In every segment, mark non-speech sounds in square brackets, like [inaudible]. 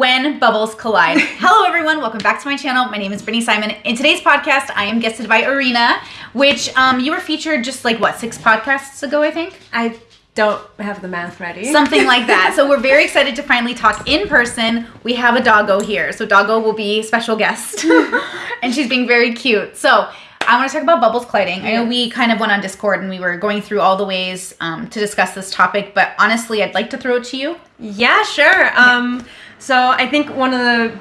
When Bubbles Collide. [laughs] Hello, everyone. Welcome back to my channel. My name is Brittany Simon. In today's podcast, I am guested by Arena, which um, you were featured just like what six podcasts ago, I think. I don't have the math ready. Something like that. [laughs] So we're very excited to finally talk in person. We have a doggo here, so doggo will be special guest, [laughs] and she's being very cute. So I want to talk about bubbles colliding. I know we kind of went on Discord and we were going through all the ways um, to discuss this topic, but honestly, I'd like to throw it to you. Yeah, sure. Um, so I think one of the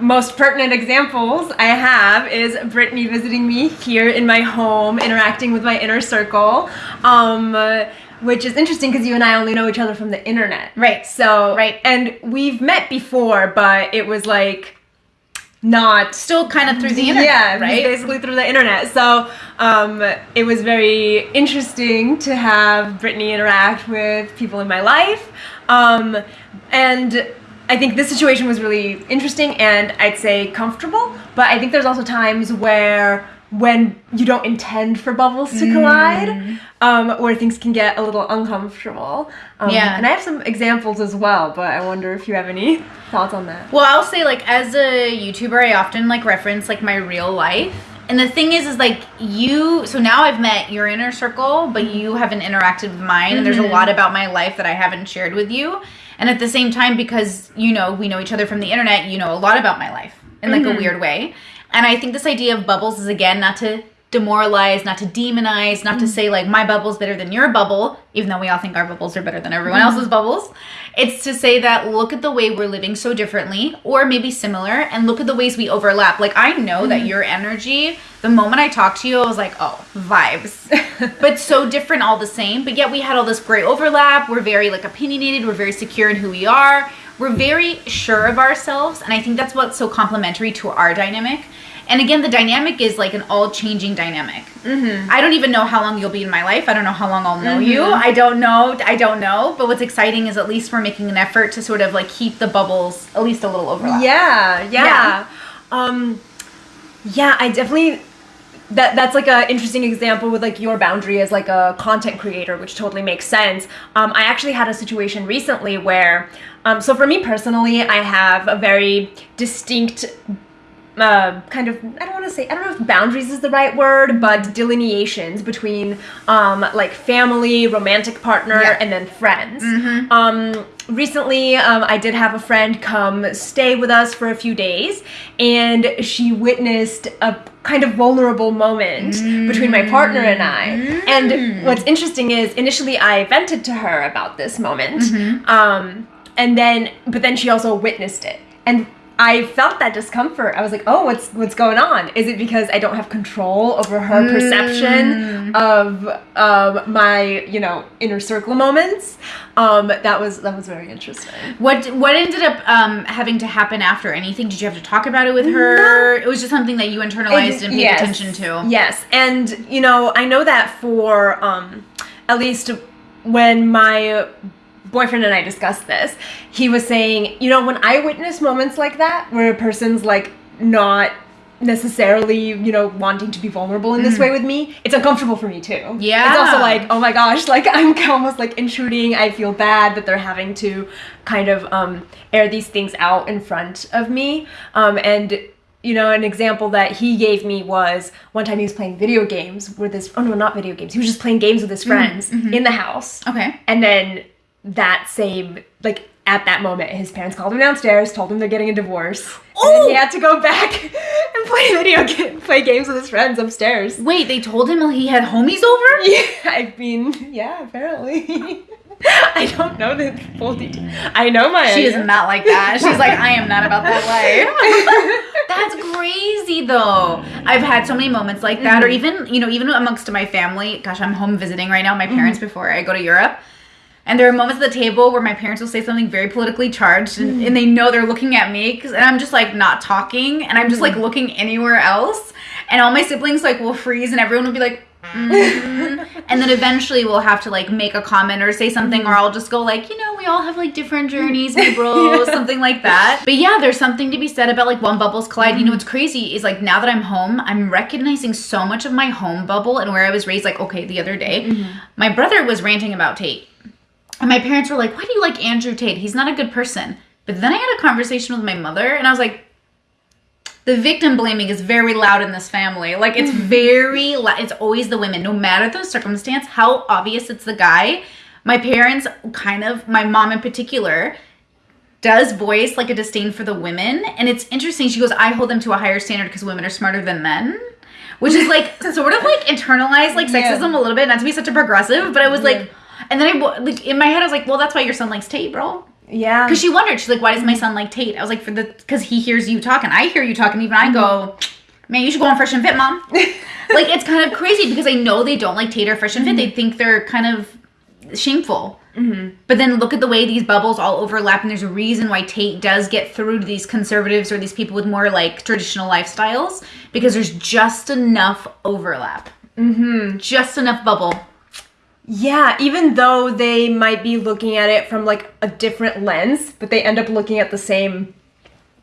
most pertinent examples I have is Brittany visiting me here in my home, interacting with my inner circle. Um, which is interesting because you and I only know each other from the internet. Right. So, Right. And we've met before, but it was like not Still kind of through the internet, yeah, right? basically through the internet. So um, it was very interesting to have Brittany interact with people in my life. Um, and I think this situation was really interesting and I'd say comfortable. But I think there's also times where when you don't intend for bubbles to Mm. collide, um, where things can get a little uncomfortable. Um, Yeah. And I have some examples as well, but I wonder if you have any thoughts on that. Well, I'll say like as a YouTuber, I often like reference like my real life. And the thing is, is like you. So now I've met your inner circle, but you haven't interacted with mine, and there's a lot about my life that I haven't shared with you. And at the same time, because you know we know each other from the internet, you know a lot about my life in like a mm-hmm. weird way. And I think this idea of bubbles is again not to demoralize, not to demonize, not to mm-hmm. say like my bubble's better than your bubble, even though we all think our bubbles are better than everyone mm-hmm. else's bubbles. It's to say that look at the way we're living so differently or maybe similar and look at the ways we overlap. Like I know that mm-hmm. your energy, the moment I talked to you, I was like, oh, vibes. [laughs] but so different all the same. But yet we had all this great overlap. We're very like opinionated, we're very secure in who we are. We're very sure of ourselves, and I think that's what's so complementary to our dynamic. And again, the dynamic is like an all changing dynamic. Mm-hmm. I don't even know how long you'll be in my life. I don't know how long I'll know you. I don't know. I don't know. But what's exciting is at least we're making an effort to sort of like keep the bubbles at least a little overlap. Yeah, yeah. Yeah. Um yeah, I definitely that that's like a interesting example with like your boundary as like a content creator, which totally makes sense. Um I actually had a situation recently where um so for me personally, I have a very distinct uh, kind of I don't want to say I don't know if boundaries is the right word, but delineations between um, like family, romantic partner, Yeah. and then friends. Um, recently, um, I did have a friend come stay with us for a few days, and she witnessed a kind of vulnerable moment between my partner and I. And what's interesting is initially I vented to her about this moment, um, and then but then she also witnessed it, and I felt that discomfort. I was like, "Oh, what's what's going on? Is it because I don't have control over her perception of um, my, you know, inner circle moments?" Um, that was that was very interesting. What what ended up um, having to happen after anything? Did you have to talk about it with her? It was just something that you internalized and paid Yes. attention to. Yes, and you know, I know that for um, at least when my boyfriend and I discussed this, he was saying, you know, when I witness moments like that, where a person's like not necessarily, you know, wanting to be vulnerable in this way with me, it's uncomfortable for me too. Mm. Yeah. It's also like, oh my gosh, like I'm [laughs] almost like intruding. I feel bad that they're having to kind of um, air these things out in front of me. Um, and you know, an example that he gave me was one time he was playing video games with his, oh no, not video games. He was just playing games with his friends in the house. Okay. And then that same, like, at that moment, his parents called him downstairs, told him they're getting a divorce. And then he oh! had to go back [laughs] and play video game, play games with his friends upstairs. Wait, they told him he had homies over? [laughs] Yeah, I mean, yeah, apparently. [laughs] I don't know the full detail. I know my. She is not like that. She's like, I am not about that life. That's crazy though. I've had so many moments like that, or mm-hmm. even, you know, even amongst my family. Gosh, I'm home visiting right now, my parents mm-hmm. before I go to Europe. And there are moments at the table where my parents will say something very politically charged, and, and they know they're looking at me, and I'm just like not talking, and I'm just like mm-hmm. looking anywhere else, and all my siblings like will freeze, and everyone will be like, "Mhm." [laughs] and then eventually we'll have to like make a comment or say something, or mm-hmm. I'll just go like, you know, we all have like different mm-hmm. journeys, [laughs] my bros, something like that. But yeah, there's something to be said about like when bubbles collide. You know, what's crazy is like now that I'm home, I'm recognizing so much of my home bubble and where I was raised. Like, okay, the other day, my brother was ranting about Tate. And my parents were like, Why do you like Andrew Tate? He's not a good person. But then I had a conversation with my mother, and I was like, the victim blaming is very loud in this family. Like it's mm-hmm. very, lou- it's always the women, no matter the circumstance, how obvious it's the guy. My parents, kind of, my mom in particular, does voice like a disdain for the women, and it's interesting. She goes, "I hold them to a higher standard because women are smarter than men." Which is like [laughs] sort of like internalized like Yeah. sexism a little bit, not to be such a progressive, but I was like, and then I like in my head I was like, well, that's why your son likes Tate, bro. Yeah. Because she wondered, she's like, why does my son like Tate? I was like, for the because he hears you talking. I hear you talking, even I go, man, you should go on Fresh and Fit, mom. [laughs] like it's kind of crazy because I know they don't like Tate or Fresh and Fit. They think they're kind of shameful. But then look at the way these bubbles all overlap, and there's a reason why Tate does get through to these conservatives or these people with more like traditional lifestyles because there's just enough overlap. Mm-hmm. Just enough bubble. Yeah, even though they might be looking at it from like a different lens, but they end up looking at the same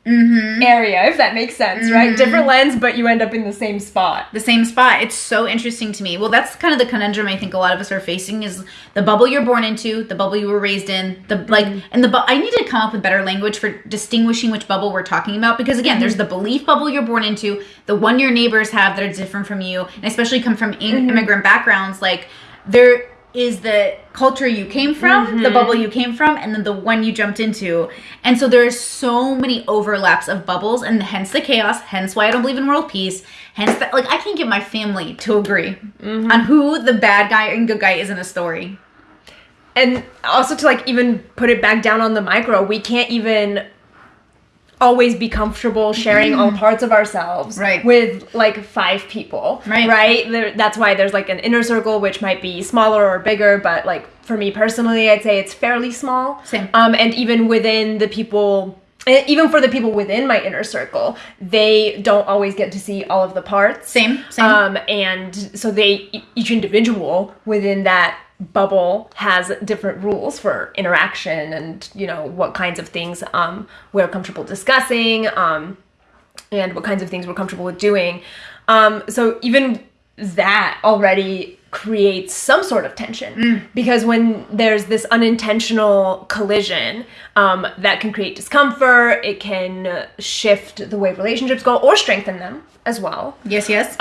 mm-hmm. area, if that makes sense, right? Mm-hmm. Different lens, but you end up in the same spot. the same spot. It's so interesting to me. Well, that's kind of the conundrum I think a lot of us are facing is the bubble you're born into, the bubble you were raised in, the mm-hmm. like, and the bu- I need to come up with better language for distinguishing which bubble we're talking about because again, there's the belief bubble you're born into, the one your neighbors have that are different from you, and especially come from in- immigrant backgrounds. Like there is the culture you came from, the mm-hmm. bubble you came from, and then the one you jumped into. And so there's so many overlaps of bubbles, and hence the chaos, hence why I don't believe in world peace, hence that like I can't get my family to agree mm-hmm. on who the bad guy and good guy is in a story. And also to like even put it back down on the micro, we can't even always be comfortable sharing all parts of ourselves Right. with like five people Right. right there, that's why there's like an inner circle which might be smaller or bigger but like for me personally i'd say it's fairly small Same. um and even within the people even for the people within my inner circle they don't always get to see all of the parts Same, same. um, and so they each individual within that bubble has different rules for interaction and you know what kinds of things um, we're comfortable discussing um, and what kinds of things we're comfortable with doing. Um, so even that already creates some sort of tension because when there's this unintentional collision um, that can create discomfort it can shift the way relationships go or strengthen them as well. Yes, yes.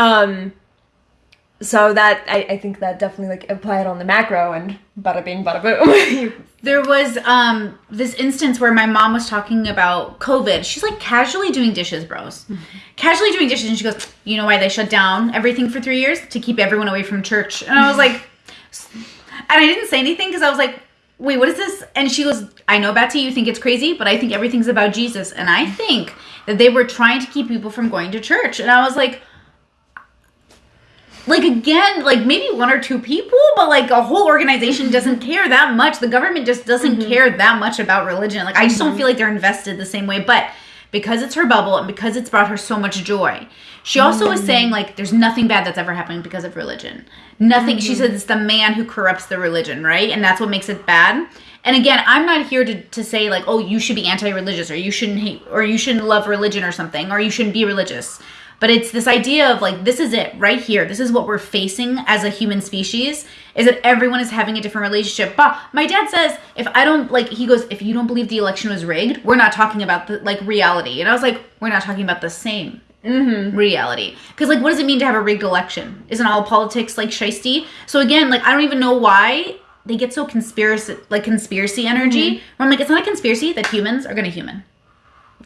So that I, I think that definitely like apply it on the macro and bada bing, bada boom. [laughs] There was um this instance where my mom was talking about COVID. She's like casually doing dishes, bros. Casually doing dishes, and she goes, "You know why they shut down everything for three years to keep everyone away from church?" And I was like, and I didn't say anything because I was like, "Wait, what is this?" And she goes, "I know, Betsy, you think it's crazy, but I think everything's about Jesus, and I think that they were trying to keep people from going to church." And I was like like again like maybe one or two people but like a whole organization doesn't [laughs] care that much. The government just doesn't mm-hmm. care that much about religion. Like i just don't mm-hmm. feel like they're invested the same way. But because it's her bubble and because it's brought her so much joy she also was mm-hmm. saying like there's nothing bad that's ever happened because of religion. Nothing she said it's the man who corrupts the religion right? And that's what makes it bad. And again i'm not here to, to say like oh you should be anti-religious or you shouldn't hate or you shouldn't love religion or something or you shouldn't be religious but it's this idea of like this is it right here. This is what we're facing as a human species is that everyone is having a different relationship. But my dad says if i don't like he goes if you don't believe the election was rigged we're not talking about the like reality. And i was like we're not talking about the same mm-hmm. reality. Because like what does it mean to have a rigged election? Isn't all politics like shisty? So again like i don't even know why they get so conspiracy like conspiracy energy. Mm-hmm. Where i'm like it's not a conspiracy that humans are gonna human.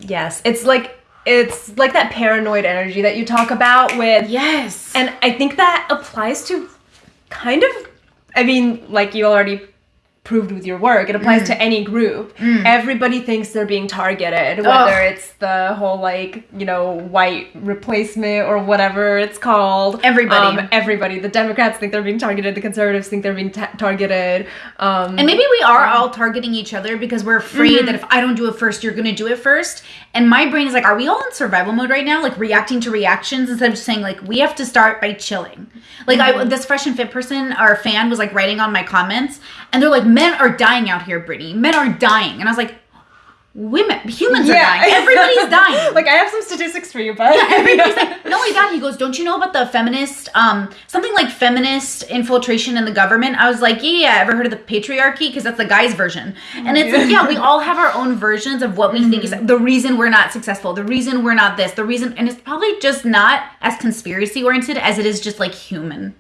Yes, it's like it's like that paranoid energy that you talk about with yes and I think that applies to kind of I mean, like you already proved with your work, it applies to any group. Everybody thinks they're being targeted, whether Ugh. it's the whole like, you know, white replacement or whatever it's called. Everybody. Um, everybody. The Democrats think they're being targeted, the conservatives think they're being ta- targeted. Um And maybe we are all targeting each other because we're afraid that if I don't do it first, you're going to do it first. And my brain is like, are we all in survival mode right now? Like reacting to reactions instead of just saying, like, we have to start by chilling. Like, I, mm-hmm. this fresh and fit person, our fan, was like writing on my comments, and they're like, men are dying out here, Brittany. Men are dying. And I was like, women, humans are dying. everybody's [laughs] dying. like I have some statistics for you, but Everybody's like, not only that, he goes, Don't you know about the feminist, um, something like feminist infiltration in the government? I was like, Yeah, yeah, ever heard of the patriarchy? Because that's the guy's version. And it's like, yeah, we all have our own versions of what we think is the reason we're not successful, the reason we're not this, the reason, and it's probably just not as conspiracy oriented as it is just like human.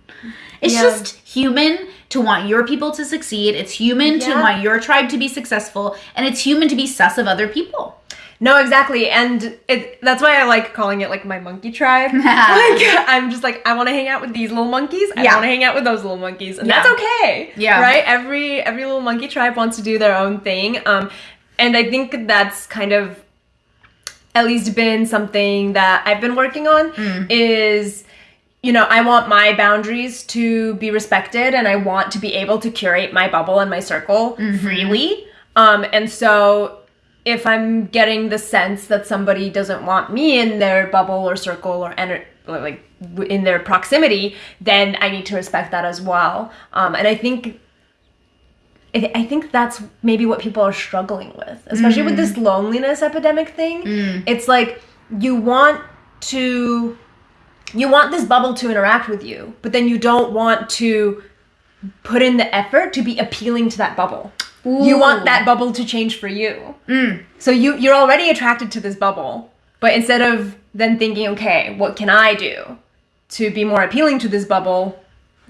It's Yeah. just human to want your people to succeed. It's human to want your tribe to be successful. And it's human to be sus of other people. No, exactly, and it, that's why I like calling it like my monkey tribe. [laughs] like I'm just like I want to hang out with these little monkeys. I Yeah. want to hang out with those little monkeys, and Yeah. that's okay. Yeah. right. Every every little monkey tribe wants to do their own thing. Um, and I think that's kind of at least been something that I've been working on is you know, I want my boundaries to be respected and I want to be able to curate my bubble and my circle freely. Um, and so if I'm getting the sense that somebody doesn't want me in their bubble or circle or, ener- like in their proximity, then I need to respect that as well. Um, and I think I I think that's maybe what people are struggling with, especially with this loneliness epidemic thing. It's like you want to you want this bubble to interact with you, but then you don't want to put in the effort to be appealing to that bubble. You want that bubble to change for you. Mm. So you you're already attracted to this bubble, but instead of then thinking, okay, what can I do to be more appealing to this bubble?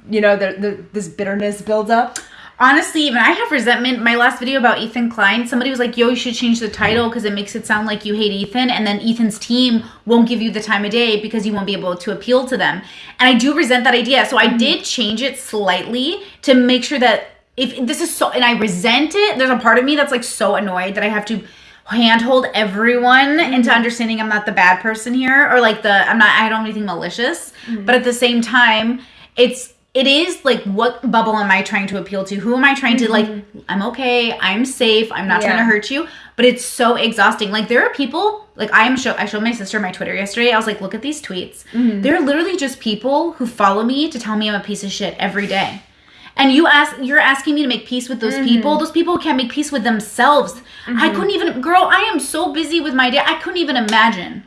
You know, the, the this bitterness builds up. Honestly, even I have resentment. My last video about Ethan Klein, somebody was like, "Yo, you should change the title because it makes it sound like you hate Ethan, and then Ethan's team won't give you the time of day because you won't be able to appeal to them." And I do resent that idea, so I mm-hmm. did change it slightly to make sure that if this is so, and I resent it. There's a part of me that's like so annoyed that I have to handhold everyone mm-hmm. into understanding I'm not the bad person here, or like the I'm not. I don't do anything malicious, mm-hmm. but at the same time, it's it is like what bubble am I trying to appeal to? Who am I trying to like? Mm-hmm. I'm okay. I'm safe. I'm not trying to hurt you. But it's so exhausting. Like there are people like I am show. I showed my sister my Twitter yesterday. I was like, look at these tweets. Mm-hmm. They're literally just people who follow me to tell me I'm a piece of shit every day. And you ask, you're asking me to make peace with those mm-hmm. people. Those people can't make peace with themselves. I couldn't even, girl. I am so busy with my day. I couldn't even imagine.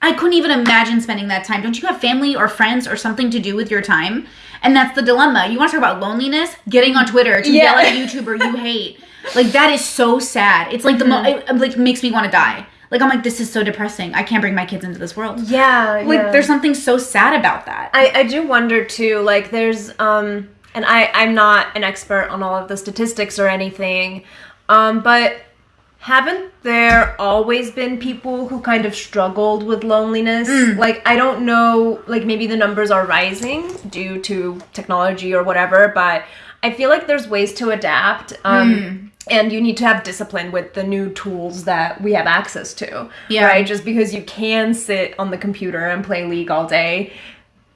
I couldn't even imagine spending that time. Don't you have family or friends or something to do with your time? And that's the dilemma. You want to talk about loneliness? Getting on Twitter to Yeah. yell at a YouTuber you hate. Like that is so sad. It's like the mo- it, like makes me want to die. Like I'm like this is so depressing. I can't bring my kids into this world. Yeah, Like there's something so sad about that. I, I do wonder too, like there's um and I, I'm not an expert on all of the statistics or anything, um, but haven't there always been people who kind of struggled with loneliness? Like I don't know, like maybe the numbers are rising due to technology or whatever, but I feel like there's ways to adapt. Um and you need to have discipline with the new tools that we have access to. Yeah. Right? Just because you can sit on the computer and play League all day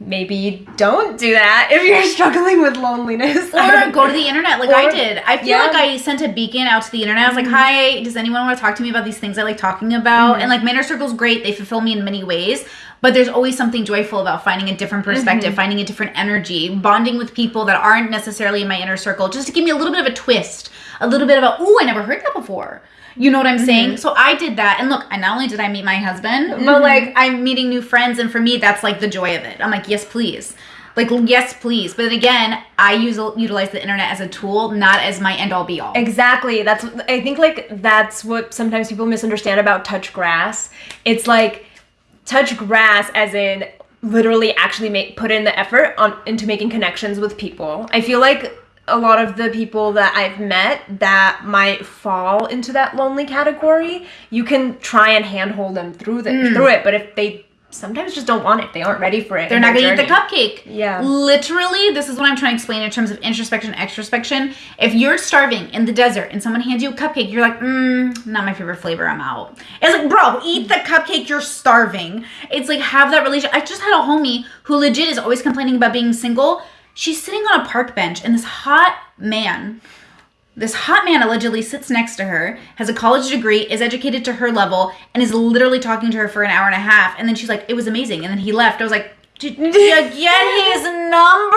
maybe don't do that if you're [laughs] struggling with loneliness. or [laughs] go to the internet like I did. I feel yeah. Mm-hmm. like I sent a beacon out to the internet. I was like, "Hi, does anyone want to talk to me about these things I like talking about?" And like my inner circle's great; they fulfill me in many ways. But there's always something joyful about finding a different perspective, Mm-hmm. finding a different energy, bonding with people that aren't necessarily in my inner circle, just to give me a little bit of a twist, a little bit of a, "Ooh, I never heard that before." You know what I'm Mm-hmm. saying? So I did that, and look, I not only did I meet my husband, but like I'm meeting new friends, and for me, that's like the joy of it. I'm like, yes, please, like yes, please. But again, I use utilize the internet as a tool, not as my end all be all. Exactly. That's I think like that's what sometimes people misunderstand about touch grass. It's like touch grass as in literally actually make put in the effort on into making connections with people. I feel like a lot of the people that I've met that might fall into that lonely category, you can try and handhold them through the through it, but if they sometimes just don't want it, they aren't ready for it. They're not gonna eat the cupcake. Yeah. Literally, this is what I'm trying to explain in terms of introspection, extrospection. If you're starving in the desert and someone hands you a cupcake, you're like, mm, not my favorite flavor. I'm out. It's like, bro, eat the cupcake. You're starving. It's like have that relation. I just had a homie who legit is always complaining about being single. She's sitting on a park bench, and this hot man this hot man allegedly sits next to her, has a college degree, is educated to her level, and is literally talking to her for an hour and a half. And then she's like, it was amazing. And then he left. I was like, did you get his number?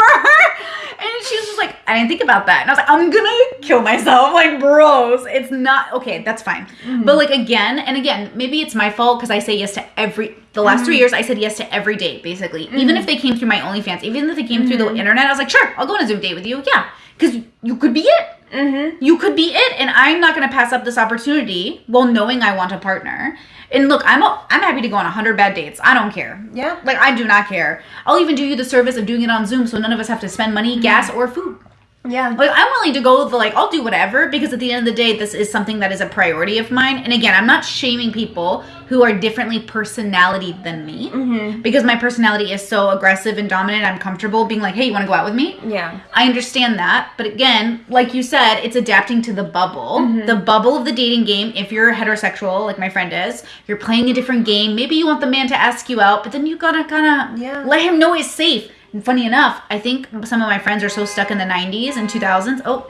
And she was just like, I didn't think about that. And I was like, I'm gonna kill myself. Like, bros, it's not okay, that's fine. Mm-hmm. But like again and again, maybe it's my fault because I say yes to every the last Mm-hmm. three years I said yes to every date, basically. Even if they came through my OnlyFans, even if they came through the Mm-hmm. internet, I was like, sure, I'll go on a Zoom date with you. Yeah. Because you could be it. Mm-hmm. You could be it, and I'm not gonna pass up this opportunity while knowing I want a partner. And look, I'm a, I'm happy to go on hundred bad dates. I don't care. Yeah. Like I do not care. I'll even do you the service of doing it on Zoom, so none of us have to spend money, gas, or food. Yeah. Like I'm willing to go the like I'll do whatever because at the end of the day, this is something that is a priority of mine. And again, I'm not shaming people who are differently personality than me Mm-hmm. because my personality is so aggressive and dominant. I'm comfortable being like, hey, you want to go out with me? Yeah. I understand that, but again, like you said, it's adapting to the bubble. Mm-hmm. The bubble of the dating game. If you're heterosexual, like my friend is, you're playing a different game. Maybe you want the man to ask you out, but then you gotta kind of Yeah. let him know it's safe. And funny enough, I think some of my friends are so stuck in the 90s and 2000s. Oh,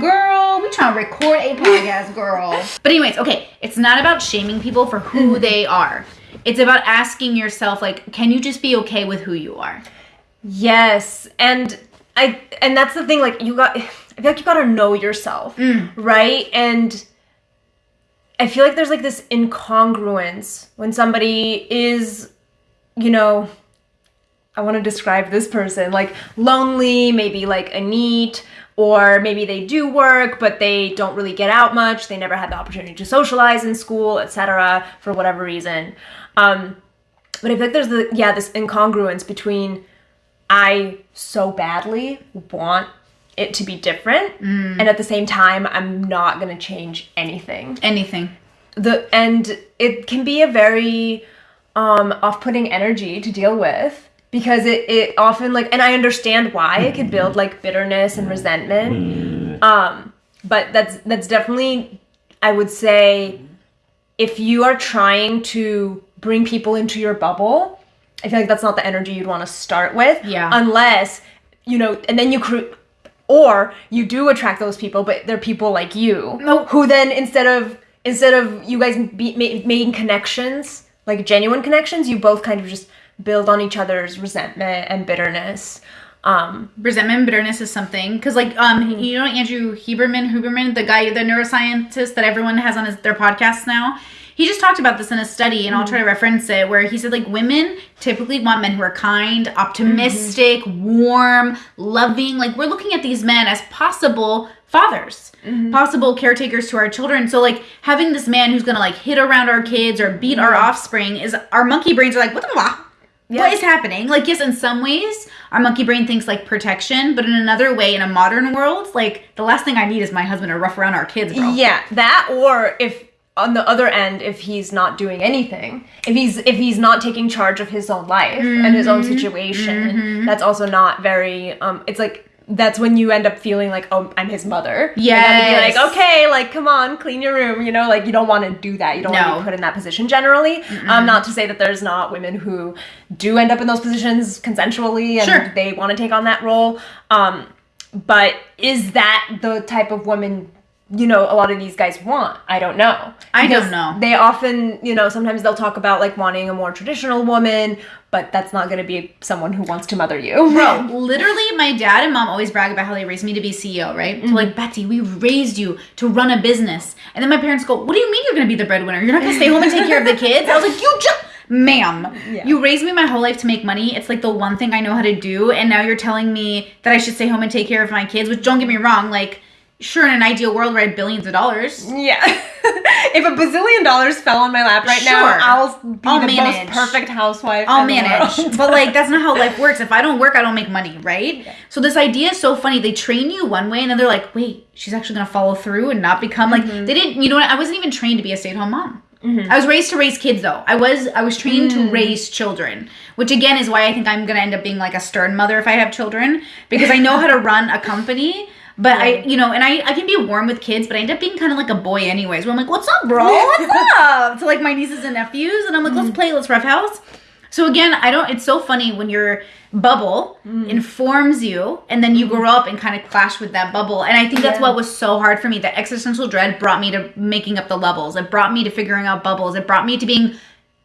girl, we trying to record a podcast, girl. [laughs] But anyways, okay, it's not about shaming people for who they are. It's about asking yourself, like, can you just be okay with who you are? Yes, and I and that's the thing. Like you got, [sighs] I feel like you gotta know yourself, Mm. right? And I feel like there's like this incongruence when somebody is, you know, I want to describe this person like lonely, maybe like a NEET, or maybe they do work but they don't really get out much. They never had the opportunity to socialize in school, etc. For whatever reason. Um, but I feel like there's the yeah this incongruence between I so badly want it to be different, and at the same time I'm not gonna change anything Anything. the and it can be a very um off-putting energy to deal with because it it often like and I understand why it could build like bitterness and resentment um but that's that's definitely I would say if you are trying to bring people into your bubble I feel like that's not the energy you'd want to start with Yeah. unless you know and then you cre- or you do attract those people but they're people like you Nope. who then instead of instead of you guys be, ma- making connections like genuine connections you both kind of just build on each other's resentment and bitterness. Um resentment and bitterness is something because like um mhm. you know andrew huberman huberman the guy the neuroscientist that everyone has on his, their podcast now? He just talked about this in a study and i'll mm. try to reference it where he said like women typically want men who are kind optimistic mm-hmm. warm loving like we're looking at these men as possible fathers mm-hmm. possible caretakers to our children. So like having this man who's gonna like hit around our kids or beat our mm-hmm. offspring is our monkey brains are like what the fuck what is happening? Like, yes, in some ways, our monkey brain thinks like protection, but in another way, in a modern world, like the last thing I need is my husband to rough around our kids, bro. yeah that or if on the other end if he's not doing anything if he's if he's not taking charge of his own life and his own situation that's also not very um it's like that's when you end up feeling like oh i'm his mother. Yeah. like okay like come on clean your room you know like you don't want to do that. You don't want to be put in that position generally. Um not to say that there's not women who do end up in those positions consensually and Sure. they want to take on that role. Um but is that the type of woman you know a lot of these guys want? I don't know. I don't know. they often you know sometimes they'll talk about like wanting a more traditional woman but that's not going to be someone who wants to mother you Bro, [laughs] literally, my dad and mom always brag about how they raised me to be CEO, right? So, mm-hmm. like, Betty, we raised you to run a business. And then my parents go, What do you mean you're gonna be the breadwinner? You're not gonna stay home and take care of the kids? I was like, You just, ma'am, Yeah. you raised me my whole life to make money. It's like the one thing I know how to do. And now you're telling me that I should stay home and take care of my kids, which don't get me wrong, like, sure, in an ideal world where I had billions of dollars. yeah [laughs] if a bazillion dollars fell on my lap right now i'll be I'll the manage. most perfect housewife I'll manage. [laughs] but like that's not how life [laughs] works. If I don't work, I don't make money, right? So this idea is so funny. They train you one way and then they're like, wait, she's actually gonna follow through and not become like Mm-hmm. they didn't you know what? I wasn't even trained to be a stay-at-home mom. I was raised to raise kids though. I was I was trained Mm. to raise children, which again is why I think I'm gonna end up being like a stern mother if I have children because I know how to run a company. But I, you know, and I, I can be warm with kids, but I end up being kind of like a boy anyways. Where I'm like, "What's up, bro? [laughs] What's up?" to like my nieces and nephews, and I'm like, "Let's mm. play, let's roughhouse." So again, I don't. It's so funny when your bubble mm. informs you, and then you mm. grow up and kind of clash with that bubble. And I think that's Yeah. what was so hard for me. The existential dread brought me to making up the levels. It brought me to figuring out bubbles. It brought me to being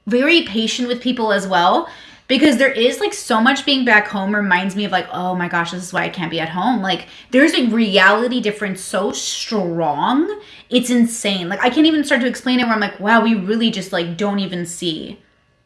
very patient with people as well. Because there is like so much being back home reminds me of like oh my gosh this is why i can't be at home. Like there's a reality difference so strong it's insane. Like i can't even start to explain it where i'm like wow we really just like don't even see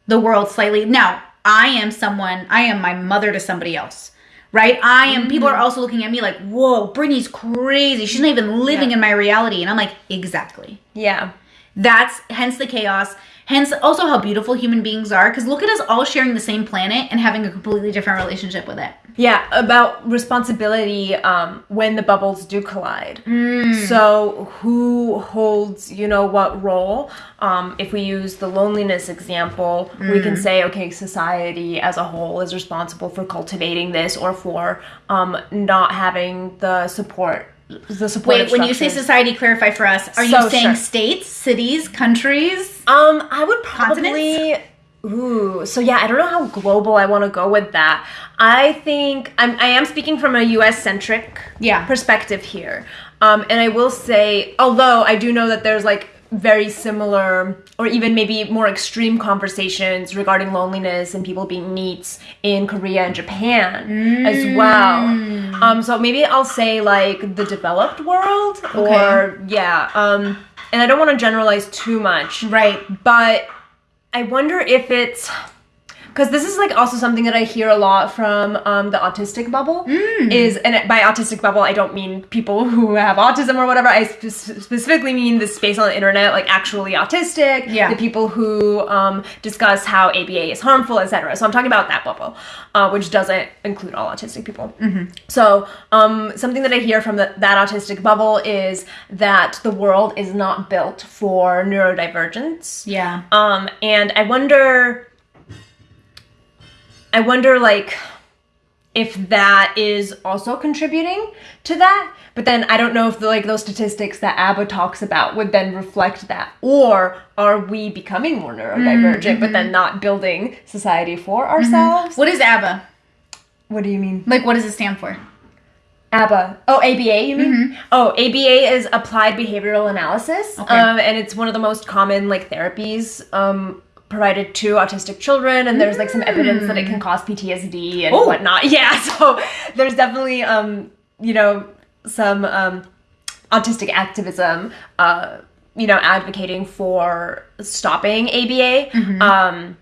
the world slightly. Now i am someone i am my mother to somebody else right? I am people are mm-hmm. also looking at me like whoa brittany's crazy. She's not even living Yeah. in my reality. And i'm like exactly. Yeah. that's hence the chaos hence also how beautiful human beings are because look at us all sharing the same planet and having a completely different relationship with it Yeah, about responsibility um, when the bubbles do collide. Hmm. So, who holds, you know, what role? Um, if we use the loneliness example, we Hmm. can say, okay, society as a whole is responsible for cultivating this or for um, not having the support. The support. wait when you say society clarify for us are you saying sure. states cities countries Um, I would Continents? probably. Ooh, so yeah, I don't know how global I want to go with that. I think I'm, I am speaking from a U.S. centric Yeah. perspective here, um, and I will say, although I do know that there's like very similar or even maybe more extreme conversations regarding loneliness and people being NEETs in Korea and Japan as well. Um, so maybe I'll say like the developed world or yeah. Um, and I don't want to generalize too much right but I wonder if it's because this is like also something that I hear a lot from um, the autistic bubble is and by autistic bubble I don't mean people who have autism or whatever. I spe- specifically mean the space on the internet like actually autistic Yeah. the people who um, discuss how ABA is harmful etc so I'm talking about that bubble uh, which doesn't include all autistic people. So um, something that I hear from the, that autistic bubble is that the world is not built for neurodivergence. Yeah. Um, and I wonder, I wonder like if that is also contributing to that. But then I don't know if the, like those statistics that ABBA talks about would then reflect that, or are we becoming more neurodivergent, but then not building society for ourselves? what is abba What do you mean? like what does it stand for ABBA. Oh, ABA, you mean? Oh, ABA is applied behavioral analysis, Okay. um, and it's one of the most common like therapies um, provided to autistic children. And there's like some evidence that it can cause PTSD and Oh. whatnot. [laughs] Yeah, so there's definitely um, you know some um, autistic activism. Uh, you know, advocating for stopping ABA. Um,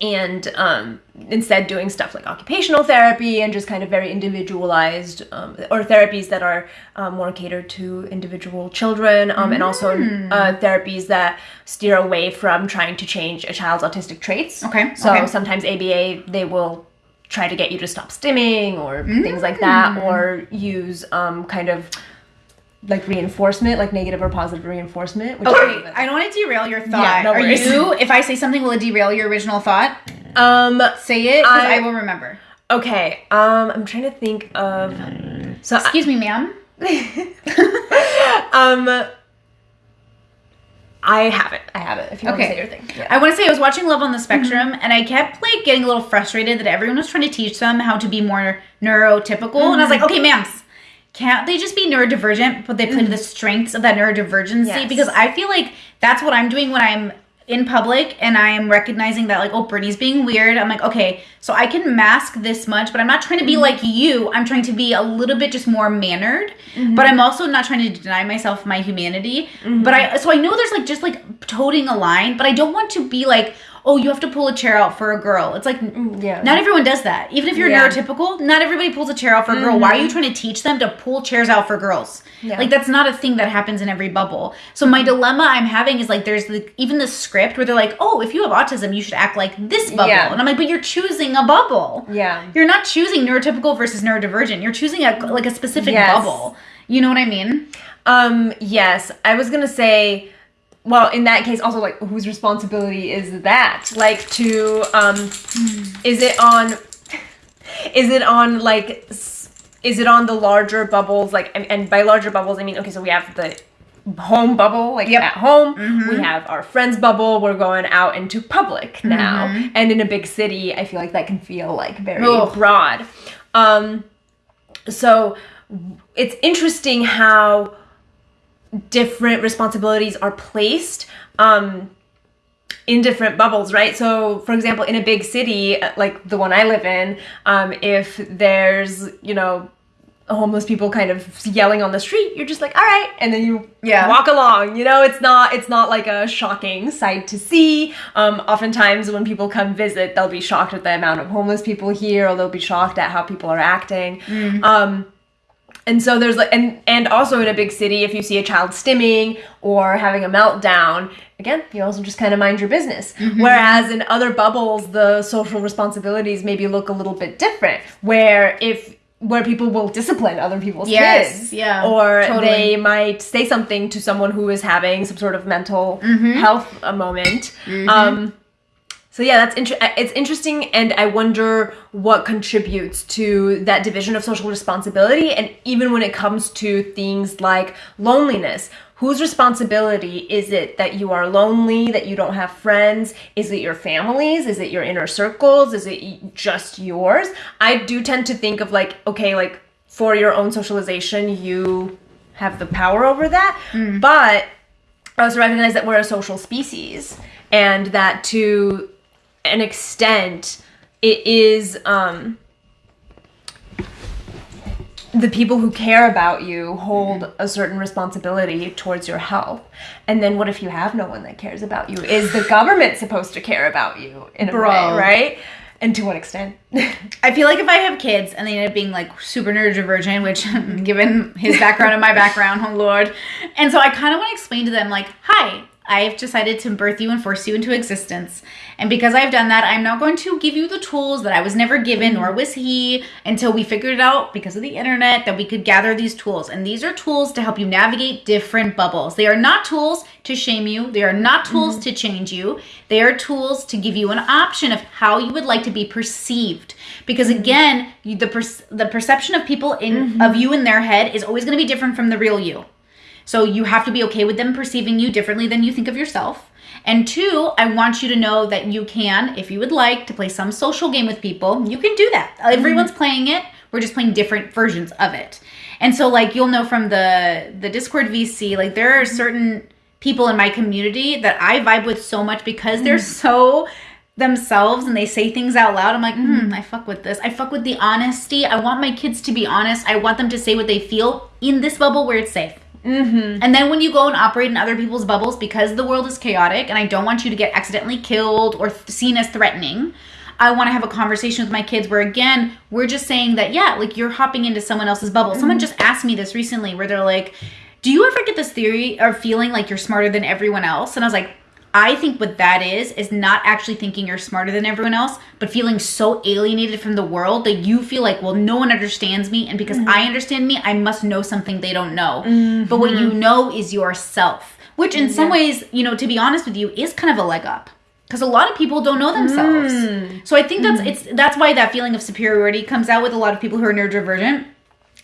and um, instead doing stuff like occupational therapy and just kind of very individualized um, or therapies that are um, more catered to individual children um, and also uh, therapies that steer away from trying to change a child's autistic traits. Okay, so okay. sometimes aba they will try to get you to stop stimming or things like that or use um, kind of like reinforcement like negative or positive reinforcement which okay is- i don't want to derail your thought Yeah, no are worries. you if i say something will it derail your original thought um say it because I- I will remember Okay, um, I'm trying to think of. So, excuse me ma'am [laughs] um, I have it. I have it. If you want to say your thing. Yeah. I want to say I was watching Love on the Spectrum and I kept like getting a little frustrated that everyone was trying to teach them how to be more neurotypical. And I was like, okay, ma'ams, can't they just be neurodivergent, but they play to the mm-hmm. strengths of that neurodivergency? Yes. Because I feel like that's what I'm doing when I'm in public and I'm recognizing that like, oh, Brittany's being weird. I'm like, okay, so I can mask this much, but I'm not trying to be mm-hmm. like you. I'm trying to be a little bit just more mannered, mm-hmm. but I'm also not trying to deny myself my humanity. But I so I know there's like just like toting a line, but I don't want to be like, oh, you have to pull a chair out for a girl. It's like mm, yeah. not everyone does that. Even if you're Yeah. neurotypical, not everybody pulls a chair out for a girl. Why are you mm-hmm. trying to teach them to pull chairs out for girls? Yeah. Like that's not a thing that happens in every bubble. So my mm-hmm. dilemma I'm having is like there's the, even the script where they're like, "Oh, if you have autism, you should act like this bubble." Yeah. And I'm like, "But you're choosing a bubble. Yeah. You're not choosing neurotypical versus neurodivergent. You're choosing a like a specific Yes. bubble." You know what I mean? Um, yes, I was gonna say. Well, in that case, also like whose responsibility is that? Like to um, is it on? Is it on like? Is it on the larger bubbles? Like, and, and by larger bubbles, I mean okay. So we have the home bubble, like Yep. at home. We have our friends bubble. We're going out into public now, and in a big city, I feel like that can feel like very Ugh. broad. Um, so it's interesting how different responsibilities are placed um in different bubbles, right? So, for example, in a big city uh, like the one I live in, um, if there's, you know, homeless people kind of yelling on the street you're just like all right and then you Yeah. walk along you know it's not it's not like a shocking sight to see um, oftentimes when people come visit they'll be shocked at the amount of homeless people here or they'll be shocked at how people are acting um, and so there's like and and also in a big city if you see a child stimming or having a meltdown again you also just kind of mind your business. Whereas in other bubbles the social responsibilities maybe look a little bit different where if where people will discipline other people's Yes, kids. yeah, or totally. they might say something to someone who is having some sort of mental Mm-hmm. health a moment. Um so yeah, that's inter- it's interesting, and I wonder what contributes to that division of social responsibility, and even when it comes to things like loneliness. Whose responsibility is it that you are lonely, that you don't have friends? Is it your family's? Is it your inner circles? Is it just yours? I do tend to think of like, okay, like for your own socialization, you have the power over that, mm. but I also recognize that we're a social species and that to an extent it is um the people who care about you hold a certain responsibility towards your health. And then what if you have no one that cares about you? Is the government supposed to care about you in a Bro. way, right? And to what extent? [laughs] I feel like if I have kids and they end up being like super neurodivergent, which [laughs] given his background and my background, [laughs] oh lord. And so I kind of want to explain to them like, hi, I've decided to birth you and force you into existence. And because I've done that, I'm now going to give you the tools that I was never given, nor was he, until we figured it out because of the internet that we could gather these tools. And these are tools to help you navigate different bubbles. They are not tools to shame you, they are not tools mm-hmm. to change you. They are tools to give you an option of how you would like to be perceived. Because mm-hmm. again, you, the per- the perception of people in of mm-hmm. you in their head is always going to be different from the real you. So you have to be okay with them perceiving you differently than you think of yourself. And two, I want you to know that you can, if you would like to play some social game with people, you can do that. Everyone's mm-hmm. playing it. We're just playing different versions of it. And so like you'll know from the the Discord VC, like there are mm-hmm. certain people in my community that I vibe with so much because they're mm-hmm. so themselves and they say things out loud. I'm like, hmm, I fuck with this. I fuck with the honesty. I want my kids to be honest. I want them to say what they feel in this bubble where it's safe. Mm-hmm. And then when you go and operate in other people's bubbles, because the world is chaotic and I don't want you to get accidentally killed or th- seen as threatening, I want to have a conversation with my kids where, again, we're just saying that, yeah, like you're hopping into someone else's bubble. Someone mm-hmm. just asked me this recently where they're like, do you ever get this theory or feeling like you're smarter than everyone else? And I was like, I think what that is is not actually thinking you're smarter than everyone else, but feeling so alienated from the world that you feel like, well, no one understands me, and because I mm-hmm. understand me, I must know something they don't know. Mm-hmm. But what you know is yourself, which in some ways, you know, to be honest with you, is kind of a leg up. Because a lot of people don't know themselves. Mm. So I think that's mm. it's that's why that feeling of superiority comes out with a lot of people who are neurodivergent.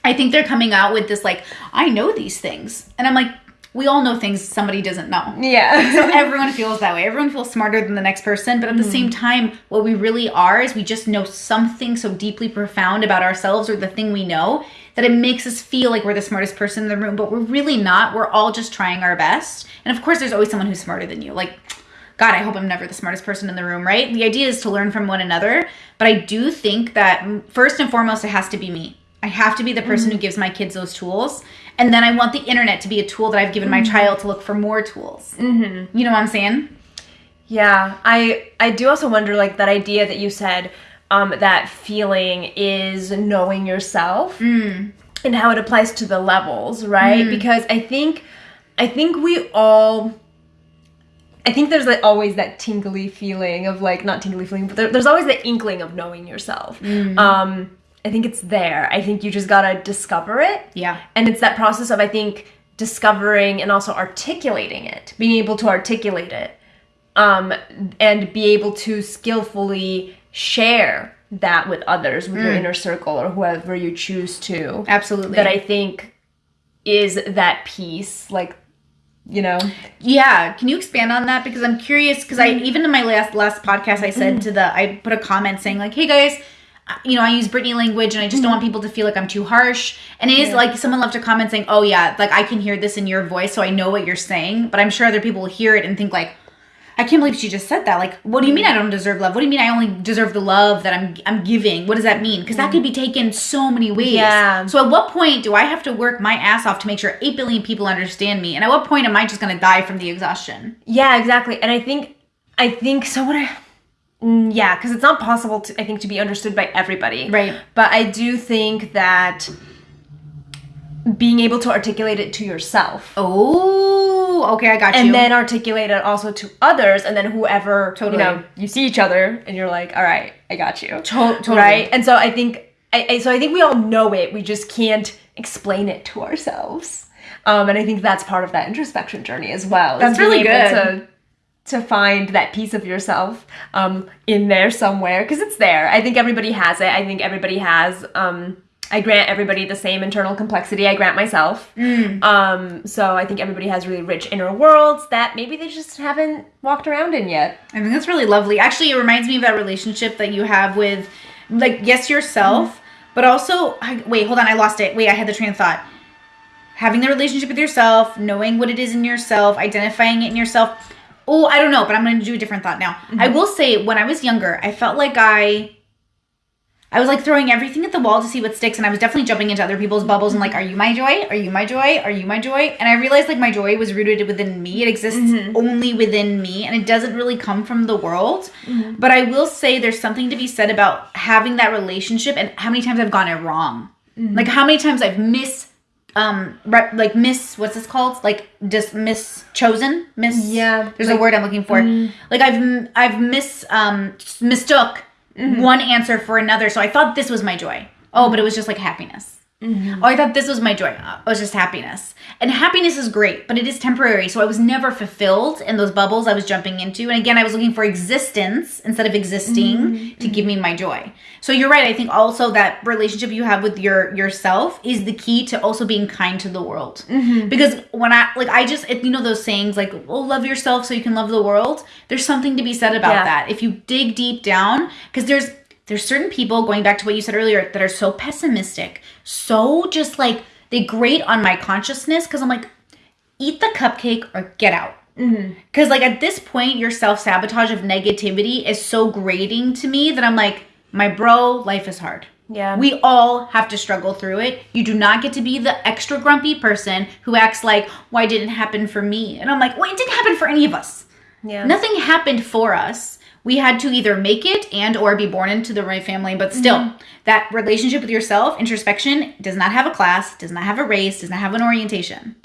I think they're coming out with this like, I know these things. And I'm like, we all know things somebody doesn't know. yeah. So everyone feels that way. Everyone feels smarter than the next person, but at the same time, what we really are is we just know something so deeply profound about ourselves or the thing we know that it makes us feel like we're the smartest person in the room, but we're really not. We're all just trying our best. And of course, there's always someone who's smarter than you. Like, God, I hope I'm never the smartest person in the room, right? The idea is to learn from one another, but I do think that mm, first and foremost, it has to be me. I have to be the person who gives my kids those tools. And then I want the internet to be a tool that I've given my child to look for more tools. Mm-hmm. You know what I'm saying? Yeah, I I do also wonder like that idea that you said um, that feeling is knowing yourself and how it applies to the levels, right? Because I think I think we all I think there's like always that tingly feeling of like not tingly feeling, but there, there's always the inkling of knowing yourself. Um, I think it's there. I think you just gotta discover it. Yeah. And it's that process of I think discovering and also articulating it, being able to articulate it, um, and be able to skillfully share that with others, with your mm. inner circle or whoever you choose to. Absolutely. That I think is that piece, like, you know. Yeah, can you expand on that? Because I'm curious. Because I mm. even in my last last podcast, I said mm. to the I put a comment saying like, "Hey guys, you know I use Britney language, and I just don't mm-hmm. want people to feel like I'm too harsh." And it is like someone left a comment saying, "Oh yeah, like I can hear this in your voice, so I know what you're saying." But I'm sure other people will hear it and think like, I can't believe she just said that. Like, what do you mean I don't deserve love? What do you mean I only deserve the love that I'm I'm giving? What does that mean? Because that mm-hmm. could be taken so many ways. Yeah. So at what point do I have to work my ass off to make sure eight billion people understand me? And at what point am I just gonna die from the exhaustion? Yeah, exactly. And I think, I think so. What I, yeah, because it's not possible to, I think, to be understood by everybody. Right. But I do think that being able to articulate it to yourself. Oh, okay, I got you. And then articulate it also to others, and then whoever Totally. you know, you see each other, and you're like, "All right, I got you." To- totally. Right. And so I think, I, I, so I think we all know it. We just can't explain it to ourselves. Um, and I think that's part of that introspection journey as well. That's really good. To, to find that piece of yourself um, in there somewhere because it's there. I think everybody has it. I think everybody has. Um, I grant everybody the same internal complexity I grant myself. Mm. Um, so I think everybody has really rich inner worlds that maybe they just haven't walked around in yet. I think that's really lovely. Actually, it reminds me of that relationship that you have with, like, yes, yourself, but also, I, wait, hold on, I lost it. Wait, I had the train of thought. Having the relationship with yourself, knowing what it is in yourself, identifying it in yourself. Oh, I don't know, but I'm going to do a different thought now. I mm-hmm. will say, when I was younger, I felt like I. I was like throwing everything at the wall to see what sticks, and I was definitely jumping into other people's bubbles and like, "Are you my joy? Are you my joy? Are you my joy?" And I realized like my joy was rooted within me; it exists mm-hmm. only within me, and it doesn't really come from the world. Mm-hmm. But I will say there's something to be said about having that relationship and how many times I've gone it wrong. Like how many times I've miss, um, like miss what's this called? Like just miss chosen, miss. Yeah, there's like- a word I'm looking for. Like I've i've miss um mistook one answer for another. So I thought this was my joy. Oh, but it was just like happiness. Mm-hmm. Oh, I thought this was my joy. It was just happiness. And happiness is great, but it is temporary. So I was never fulfilled in those bubbles I was jumping into. And again, I was looking for existence instead of existing mm-hmm. to give me my joy. So you're right. I think also that relationship you have with your yourself is the key to also being kind to the world. Mm-hmm. Because when I like, I just you know those sayings like, "Oh, love yourself so you can love the world." There's something to be said about Yeah. that. If you dig deep down, because there's there's certain people going back to what you said earlier that are so pessimistic, so just like they grate on my consciousness because I'm like, eat the cupcake or get out. Mm-hmm. Because like at this point, your self sabotage of negativity is so grating to me that I'm like, my bro, life is hard. Yeah. We all have to struggle through it. You do not get to be the extra grumpy person who acts like, why didn't it happen for me? And I'm like, well, it didn't happen for any of us. Yeah. Nothing happened for us. We had to either make it and or be born into the right family, but still, Mm-hmm. that relationship with yourself, introspection, does not have a class, does not have a race, does not have an orientation.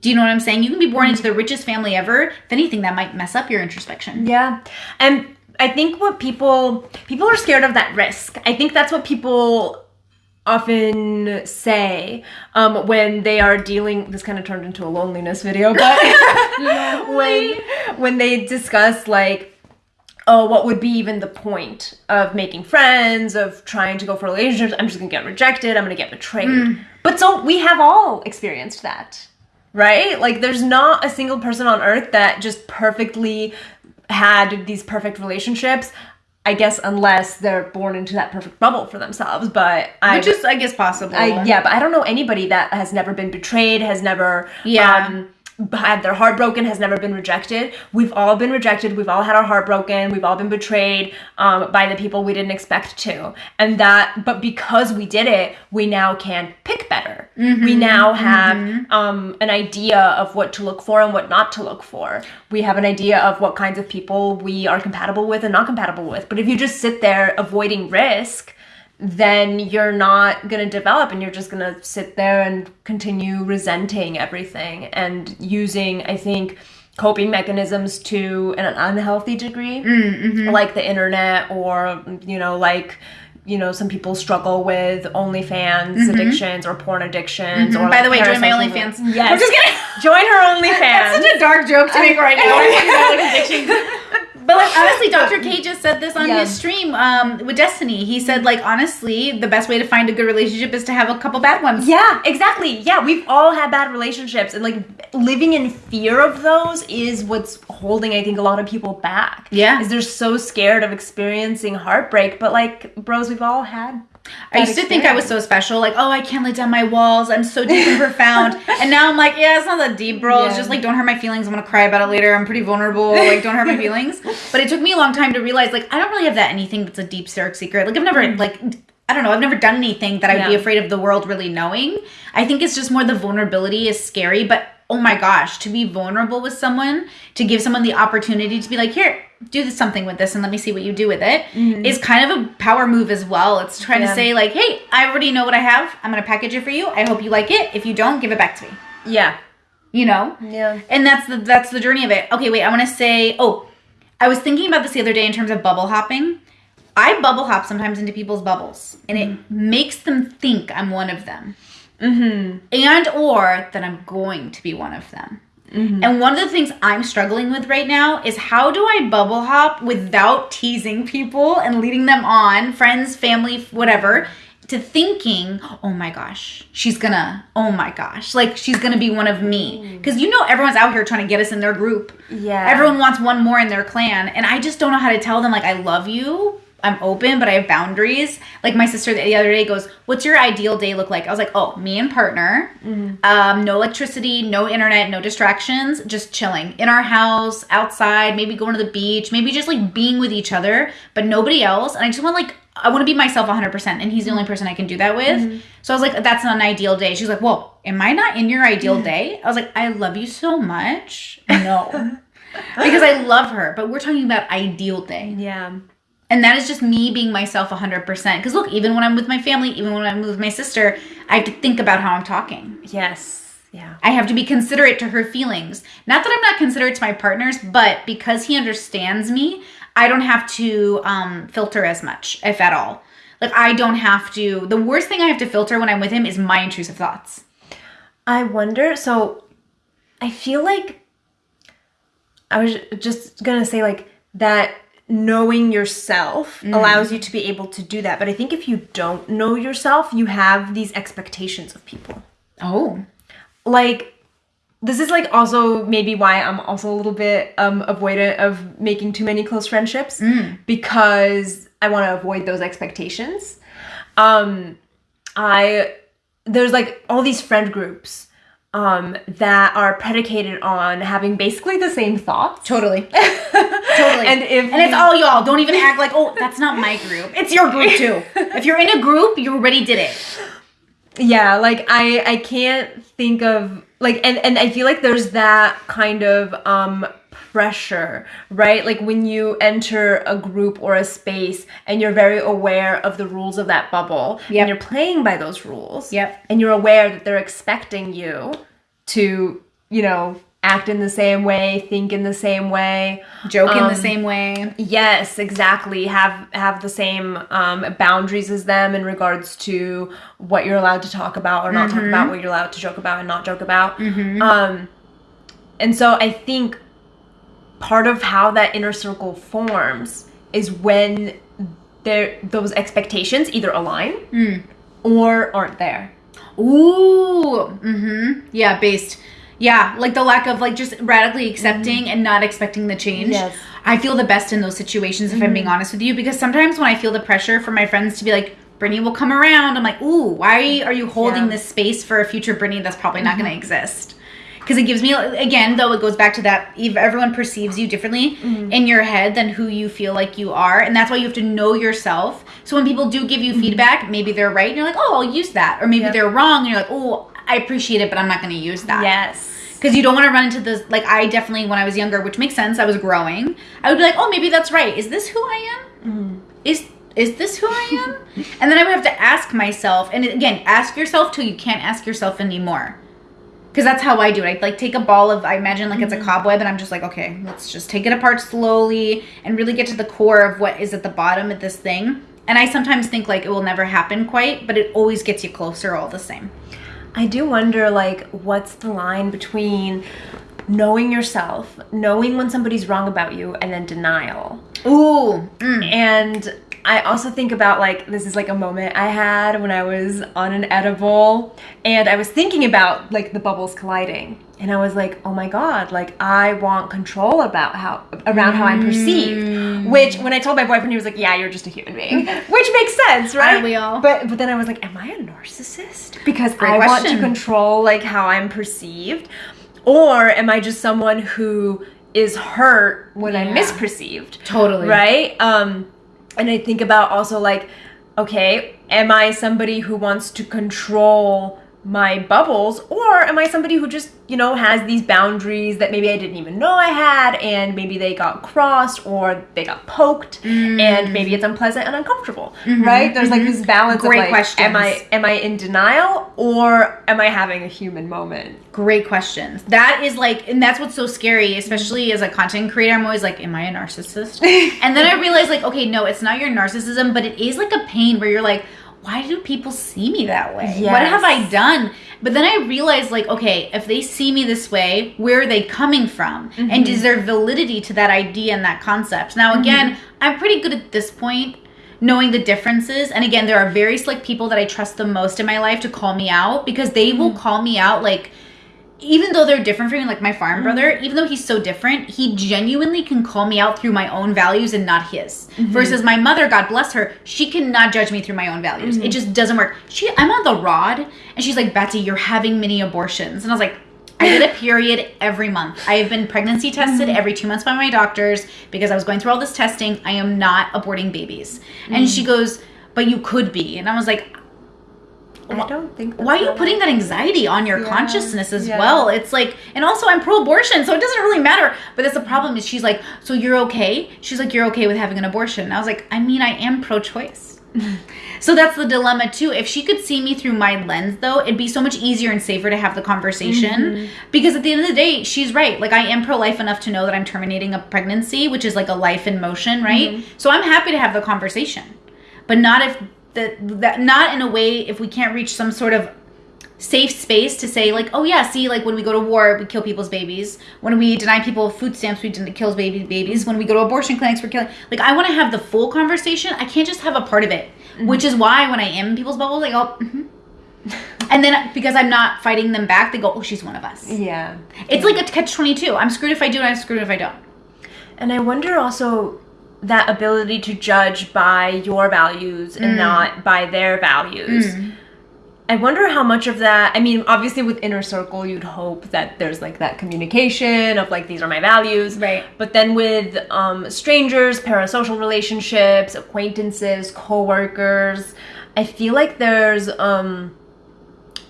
Do you know what I'm saying? You can be born into the richest family ever. If anything, that might mess up your introspection. Yeah. And I think what people people are scared of that risk. I think that's what people often say um, when they are dealing this kind of turned into a loneliness video but [laughs] [laughs] when when they discuss like oh what would be even the point of making friends of trying to go for relationships i'm just gonna get rejected i'm gonna get betrayed but so we have all experienced that right? Like there's not a single person on earth that just perfectly had these perfect relationships. I guess unless they're born into that perfect bubble for themselves, but I Which is, I guess, possible. I, yeah, but I don't know anybody that has never been betrayed, has never Yeah. um, had their heart broken, has never been rejected. We've all been rejected. We've all had our heart broken. We've all been betrayed um, by the people we didn't expect to. And that, but because we did it, we now can pick better. We now have um, an idea of what to look for and what not to look for. We have an idea of what kinds of people we are compatible with and not compatible with. But if you just sit there avoiding risk, then you're not going to develop and you're just going to sit there and continue resenting everything and using i think coping mechanisms to an unhealthy degree mm, mm-hmm. like the internet or you know like you know some people struggle with OnlyFans mm-hmm. addictions or porn addictions mm-hmm. or By the way, join my OnlyFans. Yes, I'm just kidding. [laughs] join her OnlyFans. That's such a dark joke to make right now. [laughs] [laughs] But like [laughs] honestly, Dr. K just said this on Yeah. his stream um, with Destiny. He said like honestly, the best way to find a good relationship is to have a couple bad ones. Yeah, exactly. Yeah, we've all had bad relationships, and like living in fear of those is what's holding, I think, a lot of people back. Yeah. is they're so scared of experiencing heartbreak. But like, bros, we've all had I used to think I was so special, like, oh, I can't let down my walls. I'm so deep and profound. [laughs] And now I'm like, yeah, it's not that deep, bro. It's just like, don't hurt my feelings. I'm gonna cry about it later. I'm pretty vulnerable. Like, don't hurt my feelings. [laughs] But it took me a long time to realize, like, I don't really have that anything that's a deep, dark secret. Like, I've never, mm. like, I don't know, I've never done anything that I'd be afraid of the world really knowing. I think it's just more the vulnerability is scary, but oh my gosh, to be vulnerable with someone, to give someone the opportunity to be like, here, do this, something with this and let me see what you do with it, mm-hmm. is kind of a power move as well. It's trying to say, like, hey, I already know what I have. I'm going to package it for you. I hope you like it. If you don't, give it back to me. Yeah. You know? Yeah. And that's the that's the journey of it. Okay, wait, I want to say, oh, I was thinking about this the other day in terms of bubble hopping. I bubble hop sometimes into people's bubbles, and it mm-hmm. makes them think I'm one of them, Mm-hmm. and or that I'm going to be one of them. And one of the things I'm struggling with right now is how do I bubble hop without teasing people and leading them on, friends, family, whatever, to thinking, oh my gosh, she's gonna, oh my gosh, like she's gonna be one of me. Because you know, everyone's out here trying to get us in their group. Yeah. Everyone wants one more in their clan. And I just don't know how to tell them, like, I love you. I'm open, but I have boundaries. Like my sister the other day goes, "What's your ideal day look like?" I was like, "Oh, me and partner, um, no electricity, no internet, no distractions, just chilling in our house, outside, maybe going to the beach, maybe just like being with each other, but nobody else." And I just want like I want to be myself 100%, and he's the only person I can do that with. So I was like, "That's not an ideal day." She's like, "Well, am I not in your ideal day?" I was like, "I love you so much." [laughs] No. because I love her, but we're talking about ideal day. Yeah. And that is just me being myself 100%. Because look, even when I'm with my family, even when I'm with my sister, I have to think about how I'm talking. Yes. Yeah. I have to be considerate to her feelings. Not that I'm not considerate to my partners, but because he understands me, I don't have to um, filter as much, if at all. Like, I don't have to. The worst thing I have to filter when I'm with him is my intrusive thoughts. I wonder. So, I feel like I was just gonna say like that. Knowing yourself allows you to be able to do that, but I think if you don't know yourself, you have these expectations of people. Oh. Like, this is like also maybe why I'm also a little bit um avoidant of making too many close friendships because I want to avoid those expectations. Um, I there's like all these friend groups um that are predicated on having basically the same thoughts. Totally. [laughs] totally. And if and it's all y'all. Don't even act like, oh, that's not my group. It's your group too. [laughs] if you're in a group, you already did it. yeah like i i can't think of like and and i feel like there's that kind of um pressure right like when you enter a group or a space and you're very aware of the rules of that bubble Yep. and you're playing by those rules Yep. and you're aware that they're expecting you to you know act in the same way think in the same way Joke in the Um, same way. Yes, exactly. Have have the same um, boundaries as them in regards to what you're allowed to talk about or not talk about, what you're allowed to joke about and not joke about. Um, and so I think part of how that inner circle forms is when there those expectations either align hmm. or aren't there. Ooh. Mm-hmm. Yeah, based. Yeah, like the lack of like just radically mm-hmm. accepting and not expecting the change. Yes. I feel the best in those situations if I'm being mm-hmm. honest with you because sometimes when I feel the pressure from my friends to be like, Brittany will come around, I'm like, ooh, why are you holding Yeah. this space for a future Brittany that's probably not going to mm-hmm. exist? Because it gives me, again, though, it goes back to that ev- everyone perceives you differently mm-hmm. in your head than who you feel like you are. And that's why you have to know yourself. So when people do give you mm-hmm. feedback, maybe they're right, and you're like, oh, I'll use that. Or maybe Yep. they're wrong, and you're like, oh, I appreciate it, but I'm not going to use that Yes. because you don't want to run into this like i definitely when i was younger which makes sense i was growing i would be like oh maybe that's right is this who i am mm-hmm. is is this who i am [laughs] and then i would have to ask myself and again ask yourself till you can't ask yourself anymore because that's how i do it i like take a ball of i imagine like it's a cobweb and i'm just like okay let's just take it apart slowly and really get to the core of what is at the bottom of this thing and i sometimes think like it will never happen quite but it always gets you closer all the same I do wonder, like, what's the line between knowing yourself, knowing when somebody's wrong about you, and then denial? ooh mm. And I also think about like this is like a moment I had when I was on an edible and I was thinking about like the bubbles colliding and I was like, "Oh my god, like I want control about how around how I'm perceived." Which when I told my boyfriend he was like, "Yeah, you're just a human being." [laughs] Which makes sense, right? Aren't we all? But but then I was like, "Am I a narcissist?" Because Great I want to control like how I'm perceived or am I just someone who is hurt when I'm misperceived? Totally. right um and i think about also like okay am i somebody who wants to control my bubbles or am i somebody who just you know has these boundaries that maybe i didn't even know i had and maybe they got crossed or they got poked Mm. and maybe it's unpleasant and uncomfortable right there's like this balance Mm-hmm. Great of like questions. am i am i in denial or am i having a human moment Great questions. That is like, and that's what's so scary, especially as a content creator. I'm always like, am I a narcissist? [laughs] and then I realize, like, okay, no, it's not your narcissism, but it is like a pain where you're like, why do people see me that way? What have I done? But then I realized, like, okay, if they see me this way, where are they coming from? And mm-hmm. is there validity to that idea and that concept? Now, again, mm-hmm. I'm pretty good at this point knowing the differences. And again, there are very select people that I trust the most in my life to call me out because they will mm. call me out like even though they're different from me, like my farm mm-hmm. brother, even though he's so different, he genuinely can call me out through my own values and not his. Mm-hmm. Versus my mother, God bless her, she cannot judge me through my own values. It mm-hmm. just doesn't work. She, I'm on the rod, and she's like, Betsy, you're having mini abortions, and I was like. I get a [laughs] period every month. I have been pregnancy tested every two months by my doctors because I was going through all this testing. I am not aborting babies. And she goes, But you could be. And I was like, i don't think why are you putting that anxiety on your Yeah, consciousness as yeah. well? It's like and also i'm pro-abortion so it doesn't really matter. But that's the problem is she's like so you're okay? She's like you're okay with having an abortion. And i was like i mean i am pro-choice. [laughs] So that's the dilemma too. If she could see me through my lens though it'd be so much easier and safer to have the conversation Mm-hmm. because at the end of the day she's right. Like i am pro-life enough to know that i'm terminating a pregnancy which is like a life in motion right? Mm-hmm. so i'm happy to have the conversation but not if that that not in a way if we can't reach some sort of safe space to say like oh yeah see like when we go to war we kill people's babies. When we deny people food stamps we didn't kill baby babies. When we go to abortion clinics we're killing like i want to have the full conversation. I can't just have a part of it which is why when i am in people's bubbles i go mhm. and then because i'm not fighting them back they go oh she's one of us. Yeah. It's like a catch 22 i'm screwed if i do and i'm screwed if i don't. And I wonder also that ability to judge by your values and not by their values. I wonder how much of that, I mean, obviously with inner circle, you'd hope that there's like that communication of like, these are my values. Right. But then with um, strangers, parasocial relationships, acquaintances, coworkers, I feel like there's, um,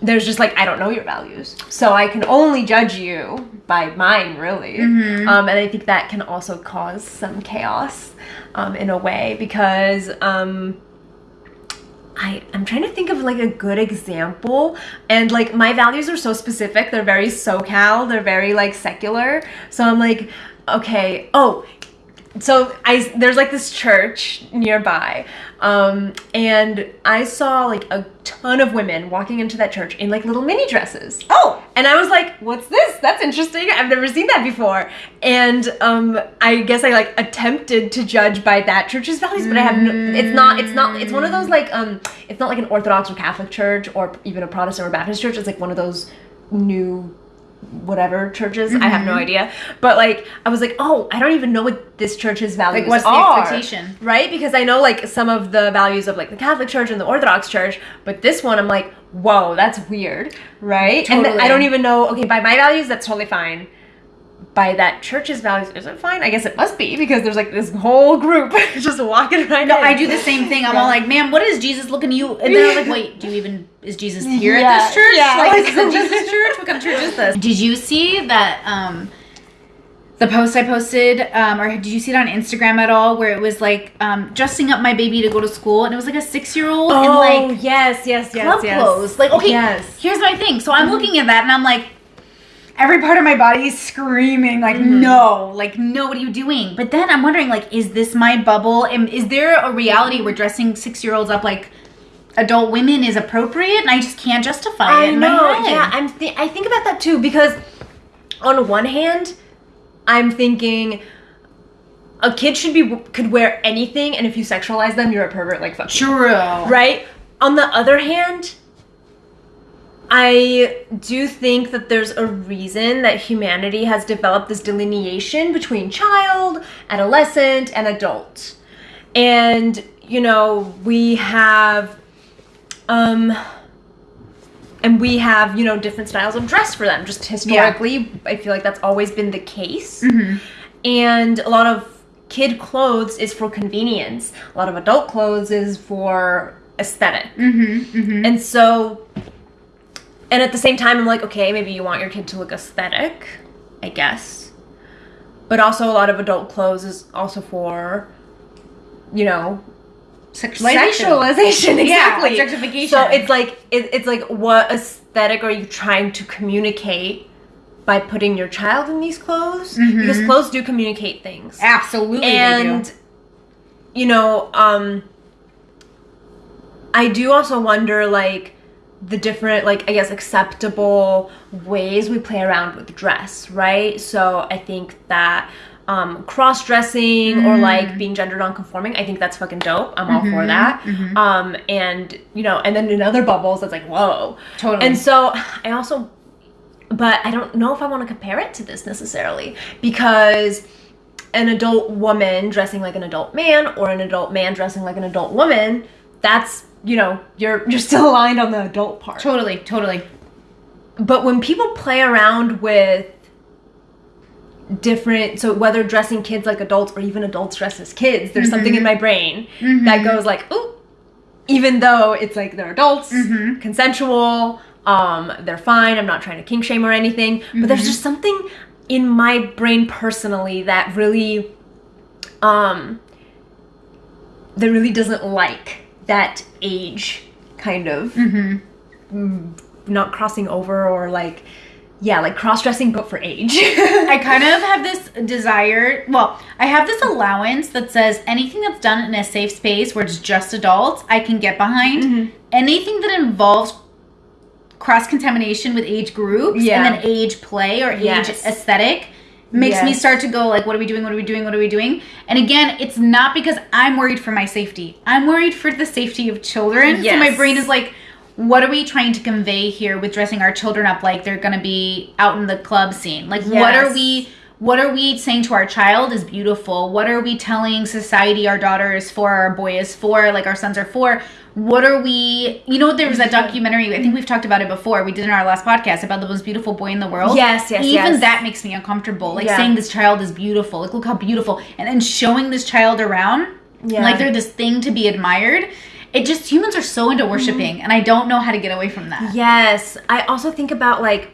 there's just like I don't know your values, so I can only judge you by mine, really. Um, and I think that can also cause some chaos um, in a way because um, I I'm trying to think of like a good example, and like my values are so specific. They're very SoCal. They're very like secular. So I'm like, okay, oh, so I there's like this church nearby, um, and I saw like a ton of women walking into that church in like little mini dresses. oh And I was like, "What's this? That's interesting. I've never seen that before." And um, I guess I like attempted to judge by that church's values, but I have. No, it's not. It's not. It's one of those like um. It's not like an Orthodox or Catholic church or even a Protestant or Baptist church. It's like one of those new whatever churches. I have no mm-hmm. idea. But like I was like, oh, I don't even know what this church's values like what's the are. expectation Right? Because I know like some of the values of like the Catholic Church and the Orthodox Church, but this one I'm like, whoa, that's weird, right? And Totally. I don't even know, okay, by my values, that's totally fine. By that church's values, is it fine? I guess it must be because there's like this whole group [laughs] just walking right No, in. I do the same thing. I'm Yeah. all like, man, what is Jesus looking at you? And then I'm like, wait, do you even is Jesus here Yeah, at this church? yeah. Like, [laughs] is this a Jesus church? What kind of church is this? Did you see that? um the post I posted, um, or did you see it on Instagram at all? Where it was like um, dressing up my baby to go to school, and it was like a six-year-old in Oh, like yes, yes, yes, club yes. clothes. Like, okay, Yes. Mm-hmm. here's my thing. So I'm looking at that, and I'm like, every part of my body is screaming, like, Mm-hmm. no, like, no, what are you doing? But then I'm wondering, like, is this my bubble? Am, is there a reality where dressing six-year-olds up like adult women is appropriate, and I just can't justify I it know. Yeah, I'm. Th- I think about that too because, on one hand, I'm thinking, a kid should be could wear anything, and if you sexualize them, you're a pervert. Like fuck. True. Right? On the other hand, I do think that there's a reason that humanity has developed this delineation between child, adolescent, and adult. And, you know, we have um and we have, you know, different styles of dress for them. Just historically, I feel like that's always been the case. Mm-hmm. And a lot of kid clothes is for convenience. A lot of adult clothes is for esthetic mm-hmm. mm-hmm. and so and at the same time i'm like okay maybe you want your kid to look aesthetic i guess but also a lot of adult clothes is also for you know Sexualization. sexualization [laughs] Yeah, objectification. so it's like it, it's like what aesthetic are you trying to communicate by putting your child in these clothes because clothes do communicate things Absolutely. and you know um i do also wonder like the different like i guess acceptable ways we play around with dress right? So i think that um cross-dressing or like being gender non-conforming i think that's fucking dope. I'm all for that. um and you know and then in other bubbles that's like whoa. Totally. and so i also but I don't know if I want to compare it to this necessarily because an adult woman dressing like an adult man or an adult man dressing like an adult woman, that's you know you're [laughs] you're still aligned on the adult part. Totally, totally. But when people play around with different so whether dressing kids like adults or even adults dress as kids, there's something in my brain that goes like, "Ooh, even though it's like they're adults, consensual, um, they're fine. I'm not trying to kink shame or anything, but there's just something in my brain personally that really, um, that really doesn't like that age kind of mm, not crossing over or like, yeah, like cross dressing but for age. [laughs] I kind of have this [laughs] desire. Well, I have this allowance that says anything that's done in a safe space where it's just adults, I can get behind. Mm-hmm. Anything that involves cross contamination with age groups Yeah. and then age play or age Yes. aesthetic makes me start to go like what are we doing? What are we doing? What are we doing? And again it's not because i'm worried for my safety. I'm worried for the safety of children. So my brain is like what are we trying to convey here with dressing our children up like they're gonna be out in the club scene? Like what are we what are we saying to our child is beautiful what are we telling society our daughter is for our boy is for like our sons are for what are we you know there was that documentary i think we've talked about it before we did in our last podcast about the most beautiful boy in the world Yes, yes, yes. even yes. that makes me uncomfortable like Yeah. saying this child is beautiful like look how beautiful and then showing this child around Yeah. like they're this thing to be admired it just humans are so into worshiping and i don't know how to get away from that Yes. I also think about like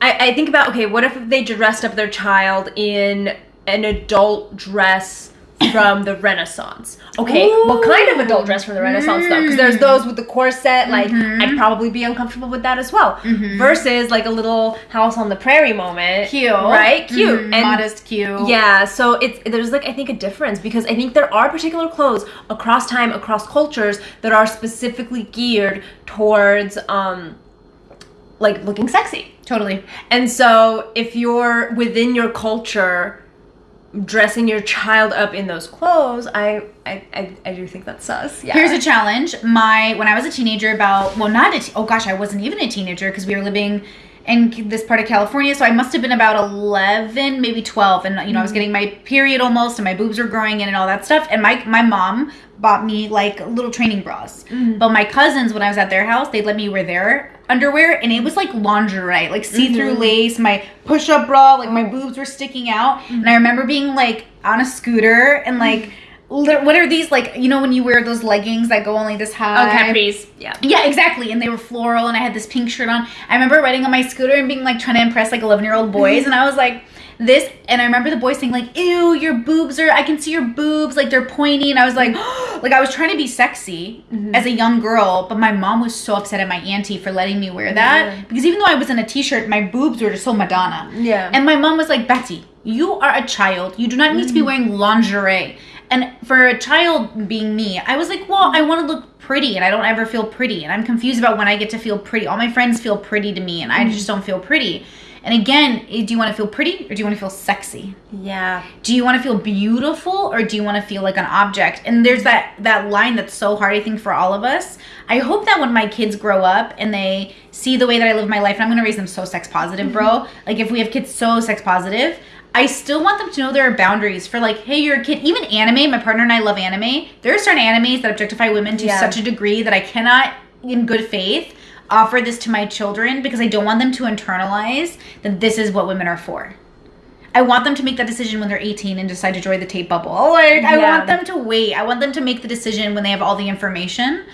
I, I think about okay, what if they dressed up their child in an adult dress from the Renaissance? Okay, what kind of adult dress from the Renaissance though? Because there's those with the corset, like I'd probably be uncomfortable with that as well. Versus like a little house on the prairie moment. cute Right? Cute. Mhm, And modest cute yeah, so it's there's like I think a difference because I think there are particular clothes across time, across cultures that are specifically geared towards um like looking sexy. Totally And so if you're within your culture dressing your child up in those clothes, I I, I, I do think that's sus. Yeah. Here's a challenge. My when I was a teenager, about well, not a te- oh gosh, I wasn't even a teenager because we were living in this part of California, so I must have been about eleven, maybe twelve, and you know I was mm-hmm. getting my period almost, and my boobs were growing in and all that stuff. And my my mom bought me like little training bras, mm-hmm. but my cousins when I was at their house, they let me wear their underwear, and it was like lingerie, like see through mm-hmm. lace, my push up bra, like my boobs were sticking out, and I remember being like on a scooter and like. What are these like? You know when you wear those leggings that go only this high? Oh, capris. Yeah. Yeah, exactly. And they were floral, and I had this pink shirt on. I remember riding on my scooter and being like trying to impress like 11 year old mm-hmm. boys, and I was like, this. And I remember the boys saying, like, ew, your boobs are, I can see your boobs, like they're pointy. And I was like, mm-hmm. [gasps] like, I was trying to be sexy mm-hmm. as a young girl, but my mom was so upset at my auntie for letting me wear that Yeah. because even though I was in a t shirt, my boobs were just so Madonna. Yeah. And my mom was like, Betsy, you are a child. You do not need to be wearing lingerie. And for a child being me, I was like, well, I want to look pretty and I don't ever feel pretty. And I'm confused about when I get to feel pretty. All my friends feel pretty to me and I just don't feel pretty. And again, eh, do you want to feel pretty or do you want to feel sexy? Yeah. Do you want to feel beautiful or do you want to feel like an object? And there's that that line that's so hard I think for all of us. I hope that when my kids grow up and they see the way that I live my life, and I'm going to raise them so sex positive, bro. Like if we have kids so sex positive, I still want them to know there are boundaries for like, hey, you're a kid. Even anime, my partner and I love anime. There are certain animes that objectify women to Yeah. such a degree that I cannot, in good faith, offer this to my children because I don't want them to internalize that this is what women are for. I want them to make that decision when they're 18 and decide to join the Tate bubble. Like, I want them to wait. I want them to make the decision when they have all the information.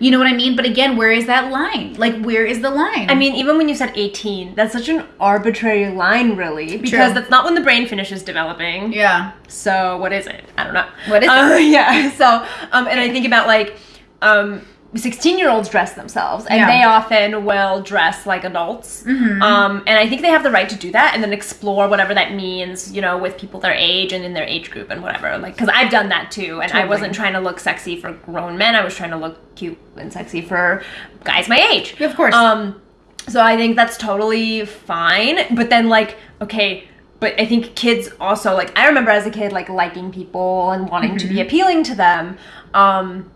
You know what I mean? But again, where is that line? Like, where is the line? I mean, even when you said 18, that's such an arbitrary line, really, because True. that's not when the brain finishes developing. yeah. So what is it? I don't know. What is it? Uh, [laughs] yeah. So um, and I think about like um, 16 year olds dress themselves, and Yeah. they often will dress like adults. Mhm. Um, and I think they have the right to do that, and then explore whatever that means, you know, with people their age and in their age group and whatever. Like, because I've done that too, and I wasn't trying to look sexy for grown men. I was trying to look cute and sexy for guys my age. Of course. Um, so I think that's totally fine. But then, like, okay, but I think kids also like. I remember as a kid, like liking people and wanting to Mm-hmm. be appealing to them. Um,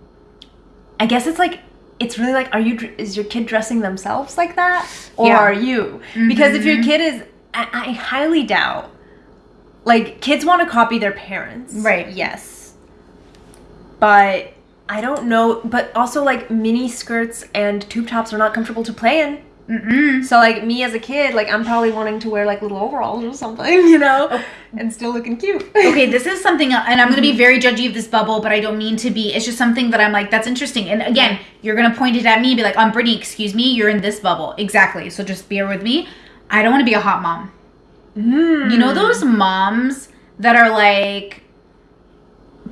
I guess it's like it's really like, are you is your kid dressing themselves like that, or Yeah. are you? Because if your Mhm. kid is, I, I highly doubt. Like kids want to copy their parents, Right. Yes, but I don't know. But also, like mini skirts and tube tops are not comfortable to play in. Mm-mm. So like me as a kid, like I'm probably wanting to wear like little overalls or something, [laughs] you know, and still looking cute. okay, this is something, and I'm going to be very judgy of this bubble, but I don't mean to be. It's just something that I'm like, that's interesting. And again, you're going to point it at me, and be like, um, Brittany, excuse me, you're in this bubble. Exactly. So just bear with me. I don't want to be a hot mom. Mm. You know those moms that are like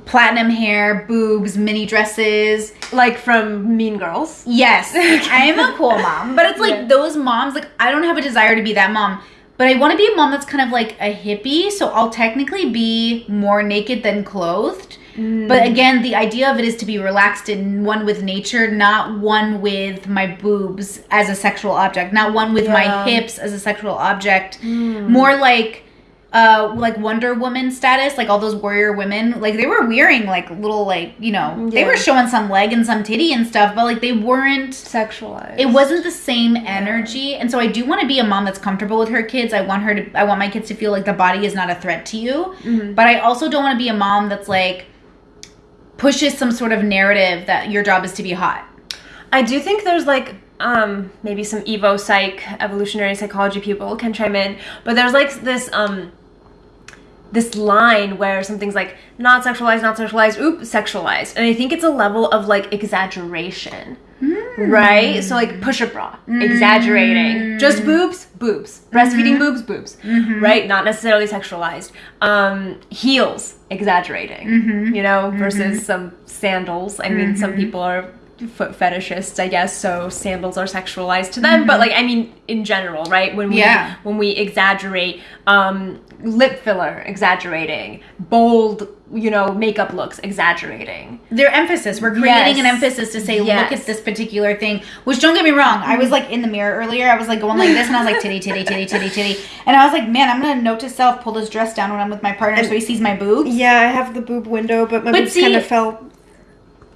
platinum hair, boobs, mini dresses. like from Mean Girls. Yes, [laughs] I am a cool mom, but it's like Yeah. those moms. Like I don't have a desire to be that mom, but I want to be a mom that's kind of like a hippie. So I'll technically be more naked than clothed. Mm. But again, the idea of it is to be relaxed and one with nature, not one with my boobs as a sexual object, not one with my hips as a sexual object. Mm. More like uh like Wonder Woman status, like all those warrior women, like they were wearing like little like, you know, they were showing some leg and some titty and stuff, but like they weren't Sexualized. it wasn't the same energy and so i do want to be a mom that's comfortable with her kids i want her to i want my kids to feel like the body is not a threat to you Mhm. but i also don't want to be a mom that's like pushes some sort of narrative that your job is to be hot I do think there's like um maybe some evo psych evolutionary psychology people can chime in, but there's like this um this line where something's like not sexualized, not sexualized, oop, sexualized. And I think it's a level of like exaggeration. Hmm. Right? So like push a bra, exaggerating. Hmm. Just boobs, boobs. Breastfeeding hmm. boobs, boobs. Mm-hmm. Right? Not necessarily sexualized. Um heels, exaggerating. Mm-hmm. You know, mm-hmm. versus some sandals. I mean, some people are foot fetishists, I guess, so sandals are sexualized to them. But like I mean in general, right? When we Yeah. when we exaggerate um lip filler exaggerating bold you know makeup looks exaggerating. Their emphasis we're creating an emphasis to say look at this particular thing which don't get me wrong i was like in the mirror earlier i was like going like this and i was like titty titty titty titty titty and i was like man i'm gonna note to self pull this dress down when i'm with my partner so he sees my boobs. Yeah, I have the boob window, but my But boobs kind of fell.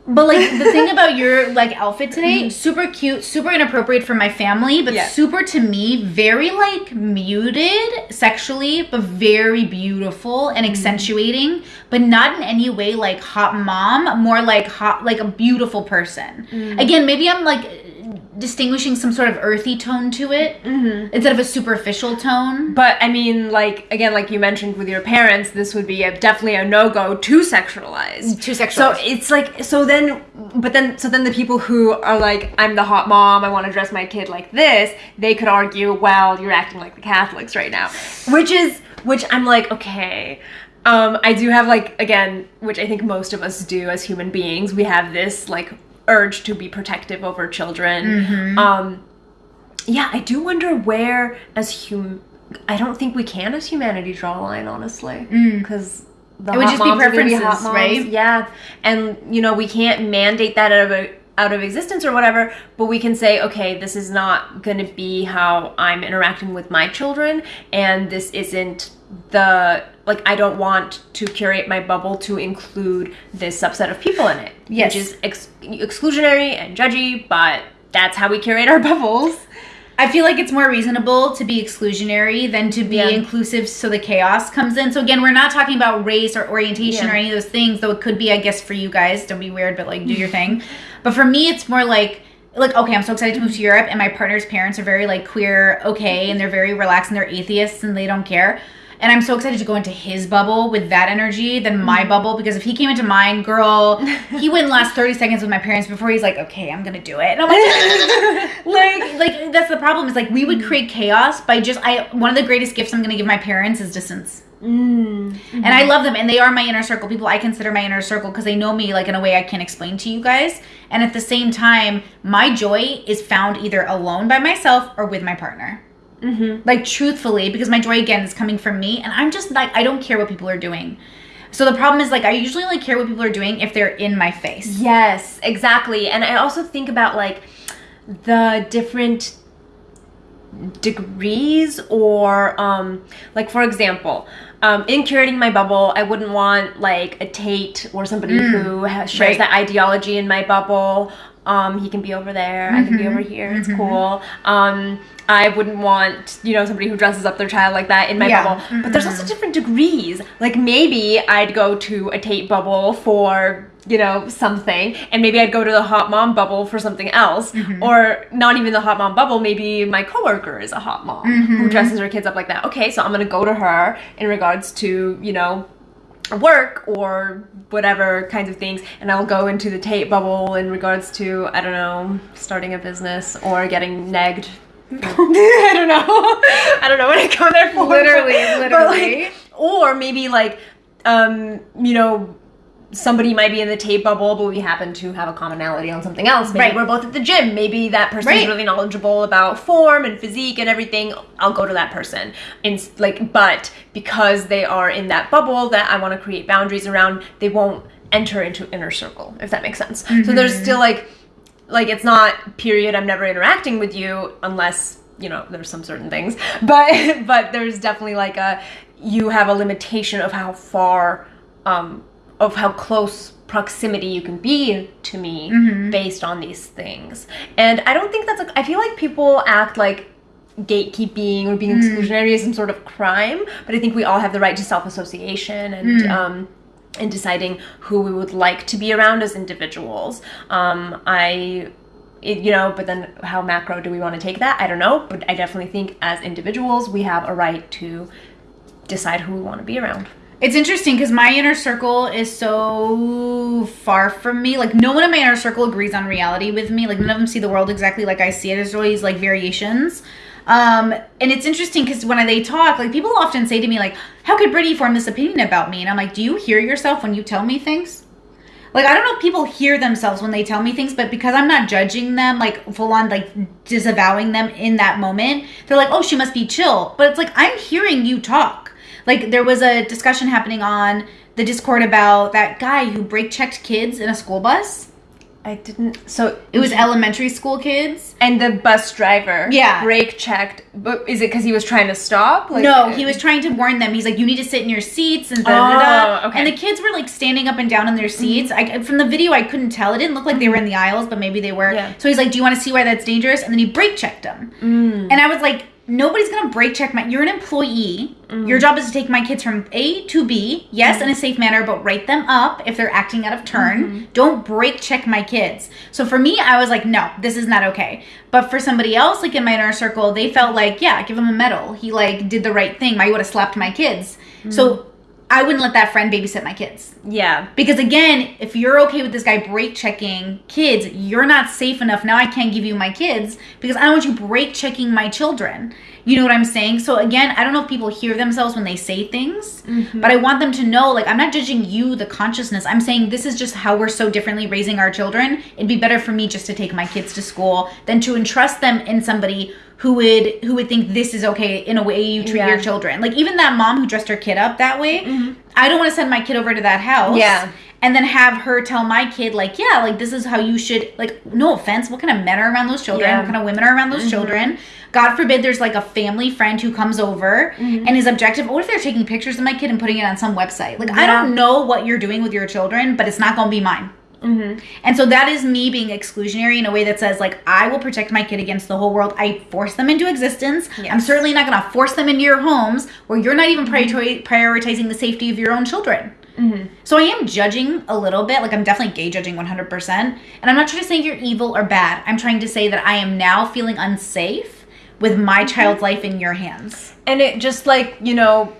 But like the thing [laughs] about your like outfit today, mm-hmm. super cute, super inappropriate for my family, but super to me, very like muted sexually, but very beautiful and mm-hmm. accentuating, but not in any way like hot mom, more like hot like a beautiful person. Mm. Again, maybe I'm like distinguishing some sort of earthy tone to it mm-hmm. instead of a superficial tone. but i mean like again like you mentioned with your parents this would be a, definitely a no-go to sexualize Too sexual. so it's like so then but then so then the people who are like i'm the hot mom i want to dress my kid like this they could argue well you're acting like the catholics right now which is which i'm like okay um i do have like again which i think most of us do as human beings we have this like urge to be protective over children Mm-hmm. um yeah i do wonder where as hum i don't think we can as humanity draw a line honestly because the Mm. It would just be moms are gonna preferences, hot moms. right? Yeah, and you know we can't mandate that out of a out of existence or whatever but we can say okay this is not going to be how i'm interacting with my children and this isn't the like i don't want to curate my bubble to include this subset of people in it Yes. which is ex- exclusionary and judgy but that's how we curate our [laughs] bubbles I feel like it's more reasonable to be exclusionary than to be Yeah. inclusive so the chaos comes in. So again, we're not talking about race or orientation Yeah. or any of those things, though it could be, I guess, for you guys. Don't be weird, but like do your [laughs] thing. But for me, it's more like like okay, I'm so excited to move to Europe and my partner's parents are very like queer, okay, and they're very relaxed and they're atheists and they don't care. And I'm so excited to go into his bubble with that energy than my mm. bubble because if he came into mine, girl, he [laughs] wouldn't last 30 seconds with my parents before he's like, okay, I'm gonna do it. And I'm like, [laughs] like, like that's the problem is like we would mm. create chaos by just I one of the greatest gifts I'm gonna give my parents is distance. mm. And I mm-hmm. love them and they are my inner circle. People I consider my inner circle because they know me like in a way I can't explain to you guys. And at the same time, my joy is found either alone by myself or with my partner. Mm-hmm. Like truthfully, because my joy again is coming from me, and I'm just like I don't care what people are doing. So the problem is like I usually only care what people are doing if they're in my face. Yes, exactly. And I also think about like the different degrees or um like for example um in curating my bubble i wouldn't want like a tate or somebody who has, shares right. that ideology in my bubble um he can be over there i can be over mm-hmm. here it's mm-hmm. cool um I wouldn't want, you know, somebody who dresses up their child like that in my Yeah. bubble. But there's also mm-hmm. different degrees. Like maybe I'd go to a Tate bubble for, you know, something, and maybe I'd go to the hot mom bubble for something else. Or not even the hot mom bubble, maybe my coworker is a hot mom who dresses her kids up like that. Okay, so I'm gonna go to her in regards to, you know, work or whatever kinds of things and I'll go into the Tate bubble in regards to I don't know starting a business or getting negged [laughs] I don't know [laughs] I don't know what I go there for Literally, but, but, like, literally. or maybe like um you know somebody might be in the Tate bubble but we happen to have a commonality on something else. Maybe Right. we're both at the gym. Maybe that person's Right. really knowledgeable about form and physique and everything. I'll go to that person. And like but because they are in that bubble that I want to create boundaries around they won't enter into inner circle if that makes sense. So there's still like like it's not period i'm never interacting with you unless you know there's some certain things. [laughs] But but there's definitely like a you have a limitation of how far um of how close proximity you can be to me based on these things and i don't think that's I feel like people act like gatekeeping or being exclusionary is some sort of crime but i think we all have the right to self-association and um in deciding who we would like to be around as individuals. Um, I, it, you know, but then how macro do we want to take that? I don't know, but I definitely think as individuals we have a right to decide who we want to be around. It's interesting because my inner circle is so far from me. Like no one in my inner circle agrees on reality with me. Like none of them see the world exactly like I see it. There's always like variations. Um, and it's interesting because when they talk, like people often say to me, like, "How could Brittany form this opinion about me?" And I'm like, "Do you hear yourself when you tell me things?" Like I don't know if people hear themselves when they tell me things, but because I'm not judging them, like full on, like disavowing them in that moment, they're like, "Oh, she must be chill." But it's like I'm hearing you talk. Like there was a discussion happening on the Discord about that guy who brake checked kids in a school bus. I didn't. So It was elementary school kids. and the bus driver, Yeah. brake checked. But is it because he was trying to stop? Like, no, he was trying to warn them. He's like, "You need to sit in your seats," and da da da. Oh, okay. Mm-hmm. And the kids were like standing up and down in their seats. I from the video, I couldn't tell. It didn't look like they were in the aisles, but maybe they were. Yeah. So he's like, "Do you want to see why that's dangerous?" And then he brake checked them. Mm. And I was like, "Nobody's gonna brake check my. You're an employee. Mm. Your job is to take my kids from A to B. Yes, in a safe manner, but write them up if they're acting out of turn. Mm-hmm. Don't brake check my kids." So for me, I was like, "No, this is not okay." But for somebody else, like in my inner circle, they felt like, "Yeah, give him a medal. He like did the right thing. I would have slapped my kids." So. I wouldn't let that friend babysit my kids. Yeah. Because again, if you're okay with this guy brake checking kids, you're not safe enough. Now I can't give you my kids because I don't want you brake checking my children. You know what I'm saying? So again, I don't know if people hear themselves when they say things, mm-hmm. but I want them to know like I'm not judging you, the consciousness. I'm saying this is just how we're so differently raising our children. It'd be better for me just to take my kids to school than to entrust them in somebody who would who would think this is okay in a way you treat Yeah. your children. Like even that mom who dressed her kid up that way, mm-hmm. I don't want to send my kid over to that house. Yeah. and then have her tell my kid like yeah like this is how you should like no offense what kind of men are around those children Yeah. what kind of women are around those mm-hmm. children god forbid there's like a family friend who comes over mm-hmm. and is objective what if they're taking pictures of my kid and putting it on some website like i don't know what you're doing with your children but it's not gonna be mine Mm-hmm. and so that is me being exclusionary in a way that says like I will protect my kid against the whole world. I force them into existence. I'm certainly not going to force them into your homes where you're not even mm-hmm. priori- prioritizing the safety of your own children. Mm-hmm. So I am judging a little bit, like I'm definitely gay judging 100%. And I'm not trying to say you're evil or bad. I'm trying to say that I am now feeling unsafe with my child's life in your hands. and it just like you know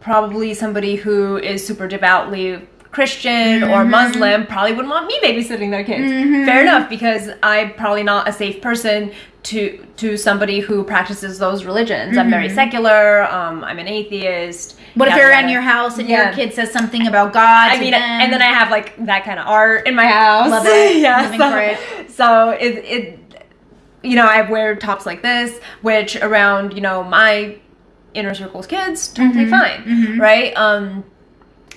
probably somebody who is super devoutly christian or Mm-hmm. muslim probably wouldn't want me babysitting their kids fair enough because i'm probably not a safe person to to somebody who practices those religions i'm very secular um, i'm an atheist Mm-hmm. What if they're in your house and Yeah. your kid says something about God? I mean, them? and then I have like that kind of art in my house. Love [laughs] it. yeah, so, for it. so it, it, you know, I wear tops like this, which around you know my inner circle's kids totally Mm-hmm. fine, right? Um,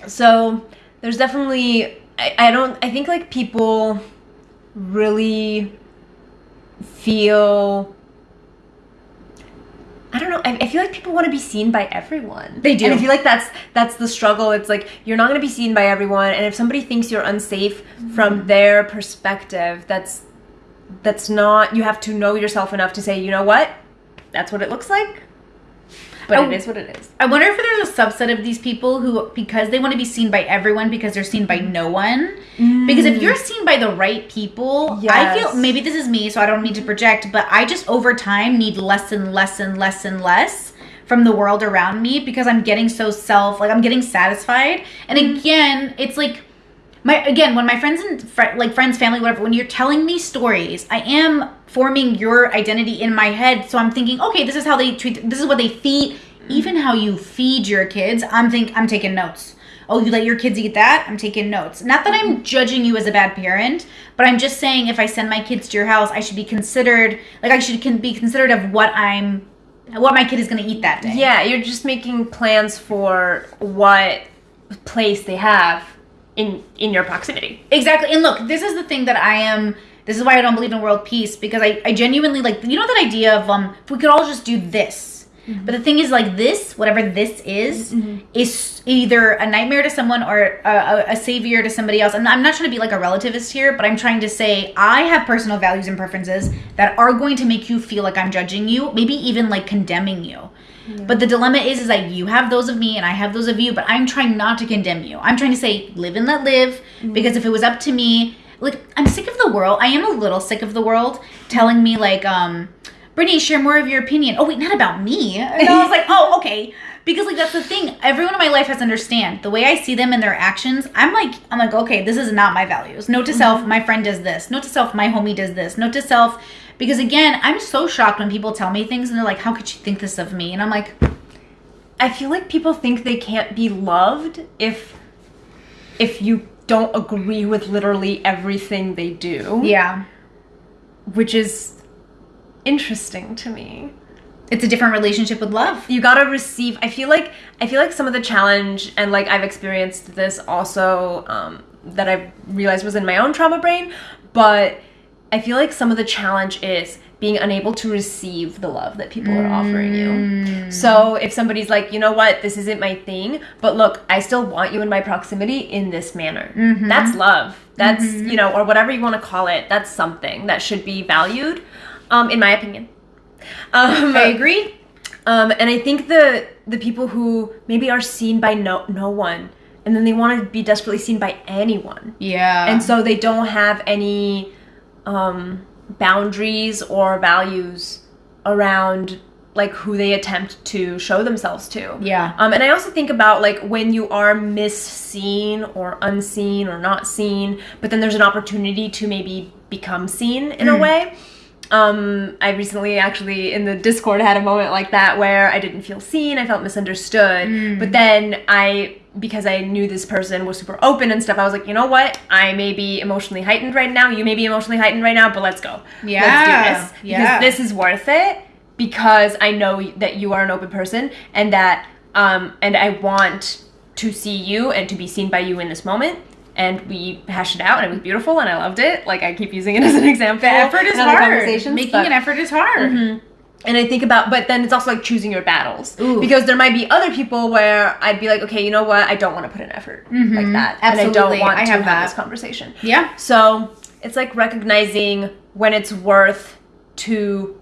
so there's definitely I, I don't I think like people really feel I don't know. I, I feel like people want to be seen by everyone. They do. And I feel like that's that's the struggle. It's like you're not going to be seen by everyone, and if somebody thinks you're unsafe Mm-hmm. from their perspective, that's that's not. You have to know yourself enough to say, you know what, that's what it looks like. But Oh. it is what it is. I wonder if there's a subset of these people who, because they want to be seen by everyone because they're seen by mm. no one. Because if you're mm. seen by the right people, I feel maybe this is me, so I don't need to project, but I just over time need less and less and less and less from the world around me because I'm getting so self, like I'm getting satisfied. And mm. again, it's like my again when my friends and fri like friends family whatever when you're telling me stories i am forming your identity in my head. So i'm thinking okay this is how they treat this is what they feed mm-hmm. even how you feed your kids i'm think i'm taking notes. Oh you let your kids eat that? I'm taking notes. Not that i'm mm-hmm. judging you as a bad parent but i'm just saying if i send my kids to your house i should be considered like i should can be considered of what i'm what my kid is going to eat that day. Yeah, you're just making plans for what place they have in in your proximity. Exactly. And look, this is the thing that I am this is why I don't believe in world peace because I, I genuinely like you know that idea of um if we could all just do this. But the thing is like this, whatever this is, is either a nightmare to someone or a, a, a savior to somebody else. And I'm not trying to be like a relativist here, but I'm trying to say I have personal values and preferences that are going to make you feel like I'm judging you, maybe even like condemning you. But the dilemma is, is that you have those of me and I have those of you, but I'm trying not to condemn you. I'm trying to say, live and let live, because if it was up to me, like, I'm sick of the world. I am a little sick of the world telling me, like, um, Brittany, share more of your opinion. Oh, wait, not about me. And I was like, [laughs] oh, okay. Because, like, that's the thing. Everyone in my life has to understand the way I see them and their actions. I'm like, I'm like, okay, this is not my values. Note to self, my friend does this. Note to self, my homie does this. Note to self, because again, I'm so shocked when people tell me things and they're like, how could you think this of me? And I'm like, I feel like people think they can't be loved if if you don't agree with literally everything they do. yeah, Which is interesting to me. it's a different relationship with love. You gotta receive I feel like I feel like some of the challenge and like I've experienced this also um, that I've realized was in my own trauma brain, but I feel like some of the challenge is being unable to receive the love that people are offering you. So if somebody's like, you know what, this isn't my thing, but look, I still want you in my proximity in this manner. That's love. That's, you know, or whatever you want to call it, that's something that should be valued, um, in my opinion. [laughs] Um, I agree. um, and I think the the people who maybe are seen by no no one, and then they want to be desperately seen by anyone, Yeah. and so they don't have any um, boundaries or values around like who they attempt to show themselves to. Yeah. Um, and I also think about like when you are misseen or unseen or not seen, but then there's an opportunity to maybe become seen in a way. Um, I recently actually in the Discord had a moment like that where I didn't feel seen, I felt misunderstood. But then I, because I knew this person was super open and stuff, I was like, you know what? I may be emotionally heightened right now. You may be emotionally heightened right now, but let's go. Yeah, Let's do this. Because yeah. this is worth it because I know that you are an open person and that um and I want to see you and to be seen by you in this moment and we hashed it out, and it was beautiful, and I loved it. Like I keep using it [laughs] as an example. The effort is hard. Making but- an effort is hard. Mhm. And I think about, but then it's also like choosing your battles Ooh. because there might be other people where I'd be like, okay, you know what, I don't want to put an effort Mhm. like that, Absolutely. and I don't want I to have have, this conversation. Yeah. So it's like recognizing when it's worth to,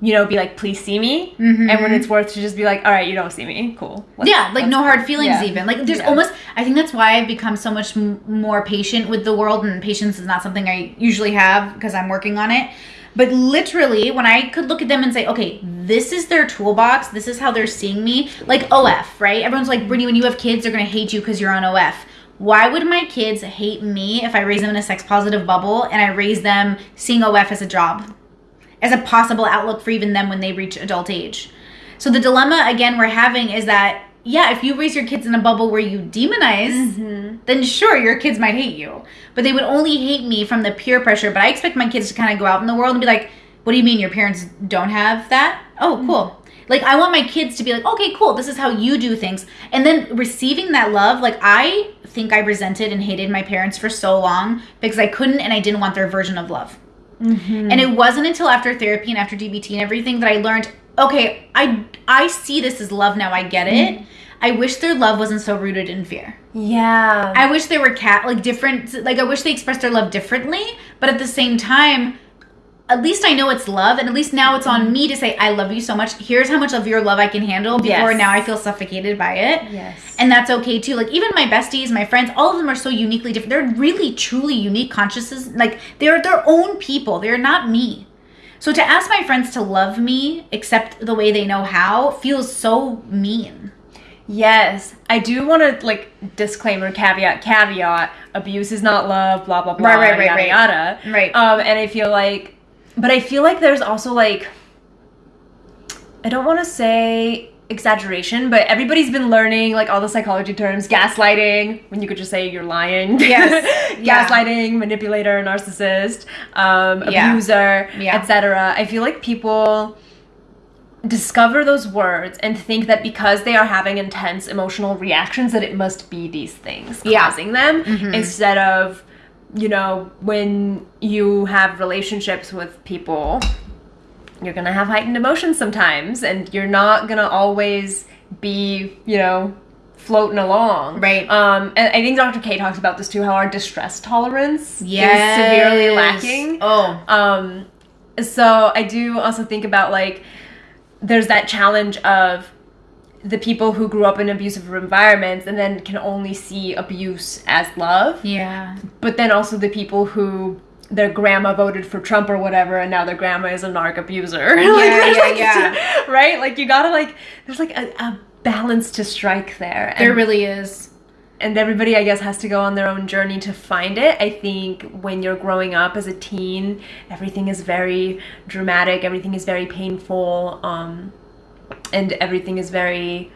you know, be like, please see me, Mhm. and when it's worth to just be like, all right, you don't see me, cool. Let's- yeah, like no hard feelings Yeah. even. Like there's Yeah. almost I think that's why I've become so much m- more patient with the world and patience is not something I usually have because I'm working on it. But literally when I could look at them and say, "Okay, this is their toolbox. This is how they're seeing me." Like OF, right? Everyone's like, "Brittany, when you have kids, they're to hate you cuz you're on OF." Why would my kids hate me if I raise them in a sex positive bubble and I raise them seeing OF as a job? as a possible outlook for even them when they reach adult age. So the dilemma again we're having is that yeah, if you raise your kids in a bubble where you demonize, mm-hmm. then sure your kids might hate you. But they would only hate me from the peer pressure. But I expect my kids to kind of go out in the world and be like, "What do you mean your parents don't have that?" Oh, mm-hmm. cool. Like I want my kids to be like, "Okay, cool. This is how you do things." And then receiving that love, like I think I resented and hated my parents for so long because I couldn't and I didn't want their version of love. Mm-hmm. And it wasn't until after therapy and after DBT and everything that I learned, okay, I I see this as love now. I get it. Mm. I wish their love wasn't so rooted in fear. Yeah. I wish they were cat like different like I wish they expressed their love differently, but at the same time at least I know it's love, and at least now it's on mm-hmm. me to say, I love you so much. Here's how much of your love I can handle before Yes. now I feel suffocated by it. yes. And that's okay too. Like even my besties, my friends, all of them are so uniquely different. They're really truly unique consciousnesses. Like they're their own people. They're not me. So to ask my friends to love me, except the way they know how, feels so mean. Yes, I do want to like disclaimer, caveat, caveat. Abuse is not love. Blah blah blah. Right, right, right, yada right. yada. Right. Um, and I feel like, but I feel like there's also like, I don't want to say exaggeration, but everybody's been learning like all the psychology terms, gaslighting. When you could just say you're lying. Yes. [laughs] Yeah. gaslighting, manipulator, narcissist, um, abuser, Yeah. etc. I feel like people discover those words and think that because they are having intense emotional reactions that it must be these things Yeah. causing them Mhm. instead of you know when you have relationships with people you're gonna have heightened emotions sometimes and you're not gonna always be you know floating along Right. um and i think dr k talks about this too how our distress tolerance Yes. is severely lacking Oh. um, so I do also think about like there's that challenge of the people who grew up in abusive environments and then can only see abuse as love, Yeah. but then also the people who their grandma voted for Trump or whatever, and now their grandma is a narc abuser. [laughs] Yeah, there's, yeah, like, yeah. [laughs] Right? Like you gotta like there's like a, a balance to strike there. There really is. and everybody i guess has to go on their own journey to find it i think when you're growing up as a teen everything is very dramatic everything is very painful um, and everything is very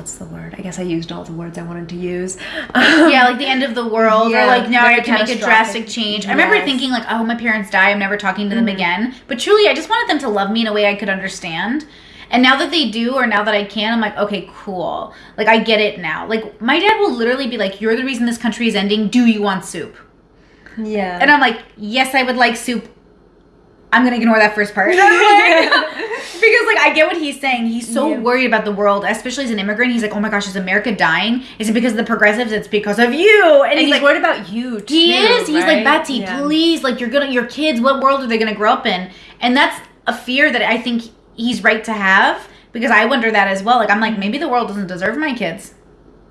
what's the word i guess i used all the words i wanted to use yeah, like the end of the world, Yeah, or like now I have to make a drastic change. I remember thinking like, oh, my parents die, I'm never talking to them Mhm. again. But truly, I just wanted them to love me in a way I could understand. And now that they do, or now that I can, I'm like, okay, cool. Like I get it now. Like my dad will literally be like, "You're the reason this country is ending. Do you want soup?" yeah And I'm like, "Yes, I would like soup." I'm gonna ignore that first part. [laughs] [laughs] because like I get what he's saying. He's so Yeah. worried about the world, especially as an immigrant. He's like, "Oh my gosh, is America dying? Is it because of the progressives? It's because of you." And, and he's, he's like, worried about you too he is. He's like. Betsy, Yeah. please, like you're gonna your kids, what world are they gonna grow up in? And that's a fear that I think he's right to have because I wonder that as well. Like I'm like, maybe the world doesn't deserve my kids.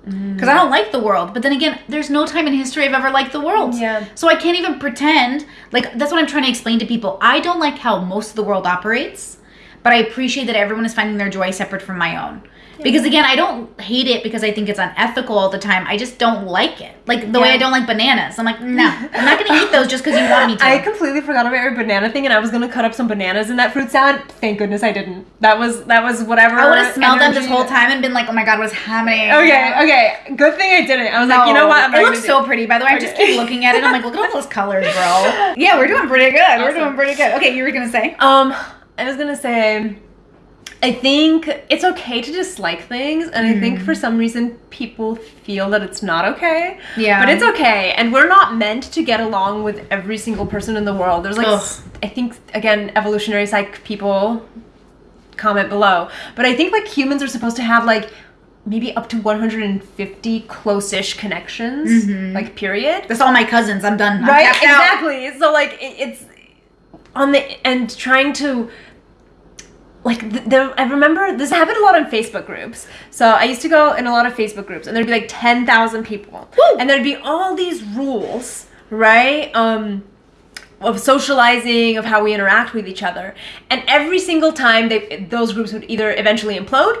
Because I don't like the world. But then again, there's no time in history I've ever liked the world. Yeah. So I can't even pretend. Like, that's what I'm trying to explain to people. I don't like how most of the world operates, but I appreciate that everyone is finding their joy separate from my own. Because again, I don't hate it because I think it's unethical all the time. I just don't like it. Like the way I don't like bananas. I'm like, no, [laughs] I'm not gonna eat those just because you want me to. I completely forgot about your banana thing, and I was gonna cut up some bananas in that fruit salad. Thank goodness I didn't. That was that was whatever. I would have smelled them this whole time and been like, oh my god, what's happening? Okay, okay. Good thing I didn't. I was like, you know what? I'm it looks so pretty. By the way, I just keep [laughs] looking at it. I'm like, look at all those colors, bro. Yeah, we're doing pretty good. We're doing pretty good. Okay, you were gonna say. Um, I was gonna say, I think it's okay to dislike things, and I think for mm. some reason people feel that it's not okay. Yeah. But it's okay, and we're not meant to get along with every single person in the world. There's like, Ugh. I think again, evolutionary psych people comment below, but I think like humans are supposed to have like maybe up to 150 close-ish connections, mm-hmm. like period That's all my cousins. I'm done. I'm right tapped out. exactly so like it, it's on the and trying to like th- there i remember this happened a lot in facebook groups. So i used to go in a lot of facebook groups and there'd be like 10000 people. Woo! and there'd be all these rules right um of socializing of how we interact with each other. And every single time they those groups would either eventually implode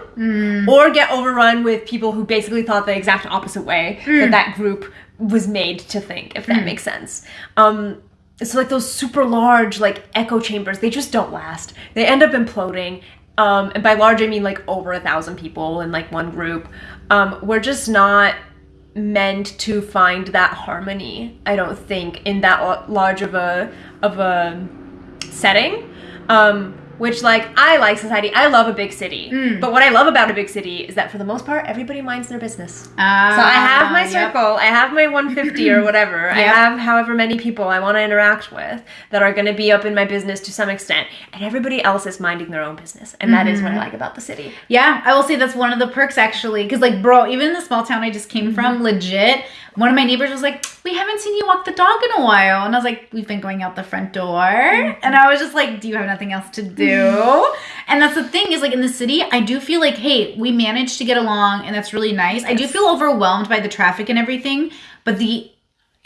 or get overrun with people who basically thought the exact opposite way that that group was made to think if that makes sense. Um so like those super large like echo chambers. They just don't last. They end up imploding um and by large i mean like over a thousand people in like one group. Um we're just not meant to find that harmony i don't think in that large of a of a setting. Um which like i like society i love a big city but what i love about a big city is that for the most part everybody minds their business Ah, so I have my yep. circle, I have my 150 or [laughs] whatever. I have however many people I want to interact with that are going to be up in my business to some extent, and everybody else is minding their own business, and that is what I like about the city. Yeah, I will say that's one of the perks actually. Because, like, bro, even in the small town I just came Mm-hmm. from, legit, one of my neighbors was like, We haven't seen you walk the dog in a while. And I was like, We've been going out the front door. Mm-hmm. And I was just like, Do you have nothing else to do? and that's the thing is, like, in the city, I do feel like, Hey, we managed to get along, and that's really nice. I do feel overwhelmed by the traffic and everything, but the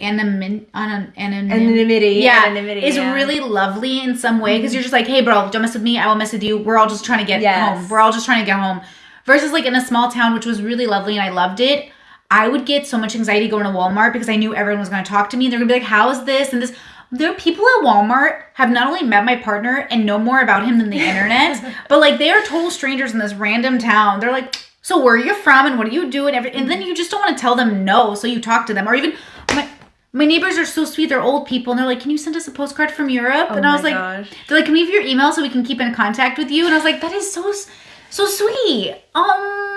anonymity, Anonymity, yeah, anonymity, is yeah. Mm-hmm. really lovely in some way because you're just like, hey, bro, don't mess with me. I won't mess with you. We're all just trying to get Yes. home. We're all just trying to get home. Versus like in a small town, which was really lovely and I loved it. I would get so much anxiety going to Walmart because I knew everyone was going to talk to me. They're going to be like, how is this and this? There are people at Walmart have not only met my partner and know more about him than the [laughs] internet, but like they are total strangers in this random town. They're like, so where are you from and what do you do and every and then you just don't want to tell them no, so you talk to them or even my my neighbors are so sweet. They're old people, and they're like, "Can you send us a postcard from Europe?" and I Oh was like, gosh. "They're like, can we have your email so we can keep in contact with you?" And I was like, "That is so so sweet." Um,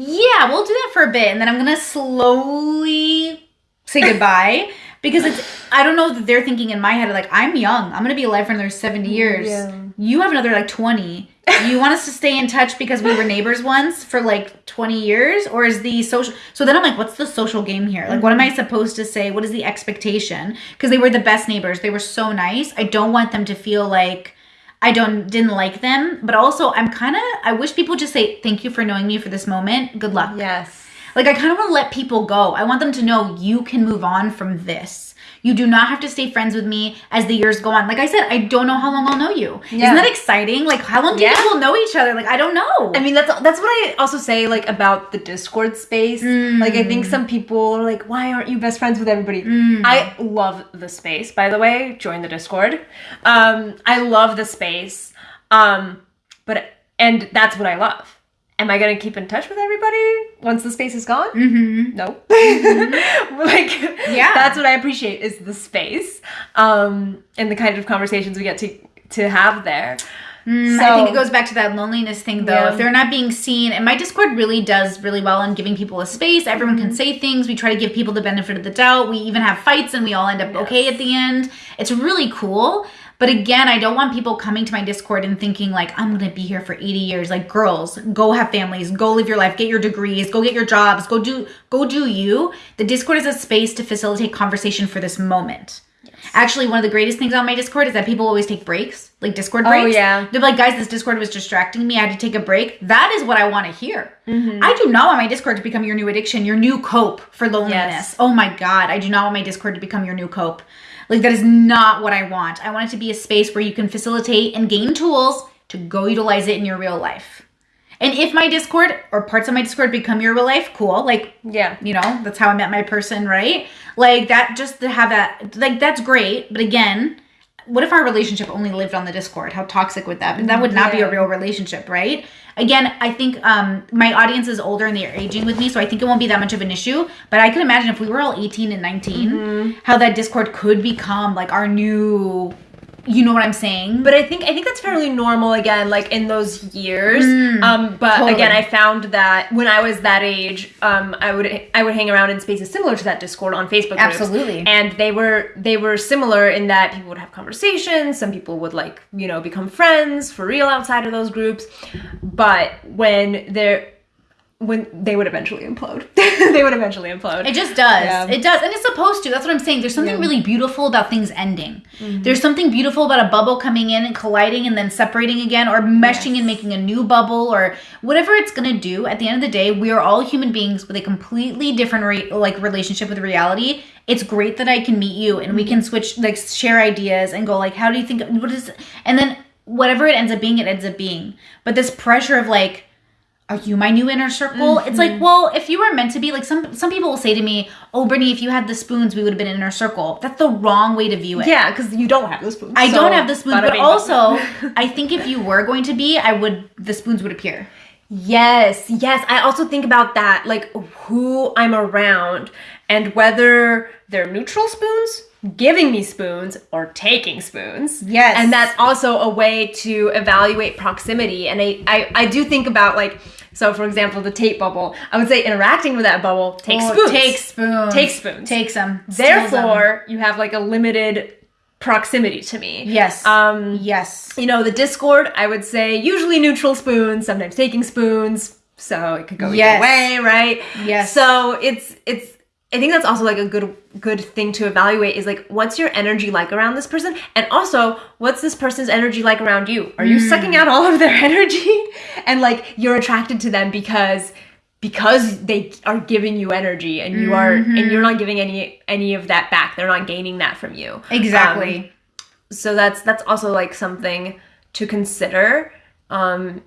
yeah, we'll do that for a bit, and then I'm gonna slowly say goodbye [laughs] because it's. I don't know that they're thinking in my head like I'm young. I'm gonna be alive for another seventy years. Yeah. You have another like twenty. you want us to stay in touch because we were neighbors once for like 20 years or is the social so then i'm like what's the social game here like what am i mm-hmm. supposed to say what is the expectation because they were the best neighbors they were so nice i don't want them to feel like i don't didn't like them but also i'm kind of i wish people just say thank you for knowing me for this moment good luck Yes. Like I kind of want to let people go. I want them to know you can move on from this. You do not have to stay friends with me as the years go on. Like I said, I don't know how long I'll know you. Yeah. Isn't that exciting? Like how long do Yeah. you think know each other? Like I don't know. I mean that's that's what I also say like about the Discord space. Like I think some people are like, why aren't you best friends with everybody? I love the space, by the way. Join the Discord. Um, I love the space. Um, but and that's what I love. Am I gonna keep in touch with everybody once the space is gone? mm-hmm. No. [laughs] [laughs] like Yeah. that's what I appreciate is the space. Um, and the kind of conversations we get to to have there. Mm, I think it goes back to that loneliness thing, though. Yeah. If they're not being seen, and my Discord really does really well in giving people a space. Everyone Mm-hmm. can say things. We try to give people the benefit of the doubt. We even have fights, and we all end up okay at the end. It's really cool. But again, I don't want people coming to my Discord and thinking like I'm gonna be here for 80 years. Like girls, go have families, go live your life, get your degrees, go get your jobs, go do go do you. The Discord is a space to facilitate conversation for this moment. Actually, one of the greatest things on my Discord is that people always take breaks, like Discord breaks. Oh, breaks. yeah. They're like, guys, this Discord was distracting me. I had to take a break. That is what I want to hear. Mm-hmm. I do not want my Discord to become your new addiction, your new cope for loneliness. Yes. Oh my God. I do not want my Discord to become your new cope. Like, that is not what I want. I want it to be a space where you can facilitate and gain tools to go utilize it in your real life. And if my Discord or parts of my Discord become your real life, cool. Like, Yeah. you know, that's how I met my person, right? Like that, just to have that, like that's great. But again, what if our relationship only lived on the Discord? How toxic would that? be? That would not be a real relationship, right? Again, I think um, my audience is older and they're aging with me, so I think it won't be that much of an issue. But I could imagine if we were all 18 and 19, how that Discord could become like our new you know what I'm saying? But I think I think that's fairly normal again, like in those years. um, but totally. again, I found that when I was that age, um, I would I would hang around in spaces similar to that Discord on Facebook. groups. Absolutely. and they were they were similar in that people would have conversations. Some people would like you know become friends for real outside of those groups. But when they're when they would eventually implode, [laughs] they would eventually implode. It just does. Yeah. It does. And it's supposed to. That's what I'm saying. There's something Yeah. really beautiful about things ending. Mm-hmm. There's something beautiful about a bubble coming in and colliding and then separating again or meshing and making a new bubble or whatever it's going to do. At the end of the day, we are all human beings with a completely different re- like relationship with reality. It's great that I can meet you and we Mm-hmm. can switch like share ideas and go like how do you think what is and then whatever it ends up being it ends up being. But this pressure of like are you my new inner circle? It's Mm-hmm. like, well, if you were meant to be, like some some people will say to me, "Oh, Brittany, if you had the spoons, we would have been inner circle." That's the wrong way to view it. yeah, because you don't have the spoons. I so don't have the spoons, but also [laughs] I think if you were going to be, I would the spoons would appear. Yes, yes. I also think about that, like who I'm around and whether they're neutral spoons, giving me spoons, or taking spoons. Yes. And that's also a way to evaluate proximity. And I, I, I do think about like, so for example, the Tate bubble, I would say interacting with that bubble takes Oh, spoons. Take spoons. Take spoons. Take some. Therefore, you have like a limited proximity to me. yes. Um, yes. you know, the Discord, I would say usually neutral spoons, sometimes taking spoons, so it could go Yes. either way, right? Yes. So it's it's I think that's also like a good good thing to evaluate is like what's your energy like around this person and also what's this person's energy like around you? Are you Hmm. sucking out all of their [laughs] energy and like you're attracted to them because because they are giving you energy and you are Mm-hmm. and you're not giving any any of that back. They're not gaining that from you. Exactly. Um, so that's that's also like something to consider um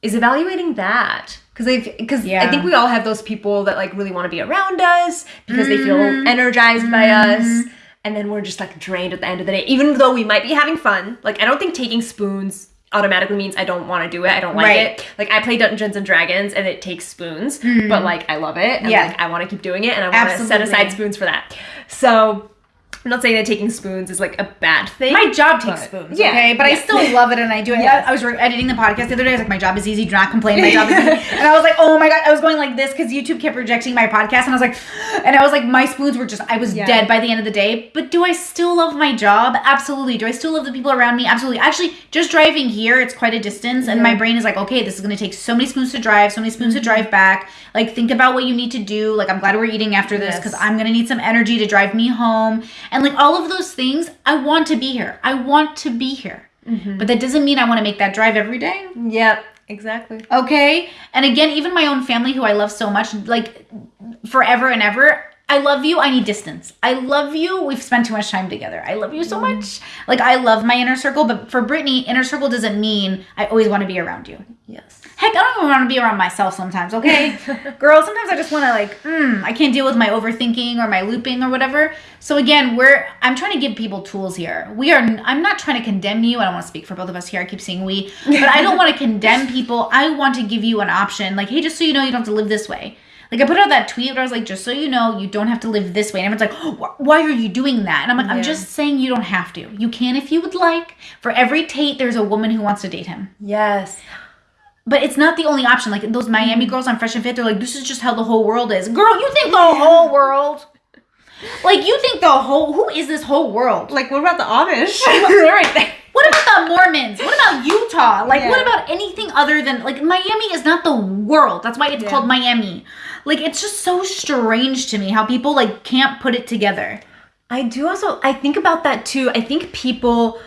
is evaluating that because they because Yeah. i think we all have those people that like really want to be around us because they feel Mm-hmm. energized by us and then we're just like drained at the end of the day even though we might be having fun like i don't think taking spoons automatically means i don't want to do it i don't like Right. it like i play dungeons and dragons and it takes spoons but like i love it and Mm-hmm. Yeah. like i want to keep doing it and i want to set aside spoons for that so i'm not saying that taking spoons is like a bad thing My job takes But- spoons, yeah, okay? But I still love it and I do it. Yes. I, was re- editing the podcast the other day. I was like, my job is easy. Do not complain. My job is easy. [laughs] and I was like, oh my God. I was going like this because YouTube kept rejecting my podcast. And I was like, [gasps] and I was like, my spoons were just, I was Yeah. dead by the end of the day. But do I still love my job? Absolutely. Do I still love the people around me? Absolutely. Actually, just driving here, it's quite a distance. And my brain is like, okay, this is going to take so many spoons to drive, so many spoons Mm-hmm. to drive back. Like, think about what you need to do. Like, I'm glad we're eating after this Yes. because I'm going to need some energy to drive me home. And like all of those things, I want to be here. I want to be here. Mm-hmm. But that doesn't mean I want to make that drive every day. Yep, exactly. Okay. And again, even my own family, who I love so much, like forever and ever, I love you. I need distance. I love you. We've spent too much time together. I love you so Mm. much. Like, I love my inner circle. But for Brittany, inner circle doesn't mean I always want to be around you. Yes. Heck, I don't even want to be around myself sometimes, okay? [laughs] Girl, sometimes I just want to like, mm, I can't deal with my overthinking or my looping or whatever. So again, we're I'm trying to give people tools here. We are I'm not trying to condemn you. I don't want to speak for both of us here. I keep saying we, but I don't want to [laughs] condemn people. I want to give you an option. Like, hey, just so you know, you don't have to live this way. Like I put out that tweet where I was like, just so you know, you don't have to live this way. And everyone's like, "Wh- why are you doing that? And I'm like, I'm just saying you don't have to. You can if you would like. For every Tate, there's a woman who wants to date him. Yes. But it's not the only option. Like those Miami mm. girls on Fresh and Fit, they're like, this is just how the whole world is. Girl, you think the whole world? Like you think the whole who is this whole world? Like, what about the Amish? They're right there. What about the Mormons? What about Utah? Like what about anything other than like Miami is not the world. That's why it's Yeah. called Miami. Like it's just so strange to me how people like can't put it together. I do also I think about that too. I think people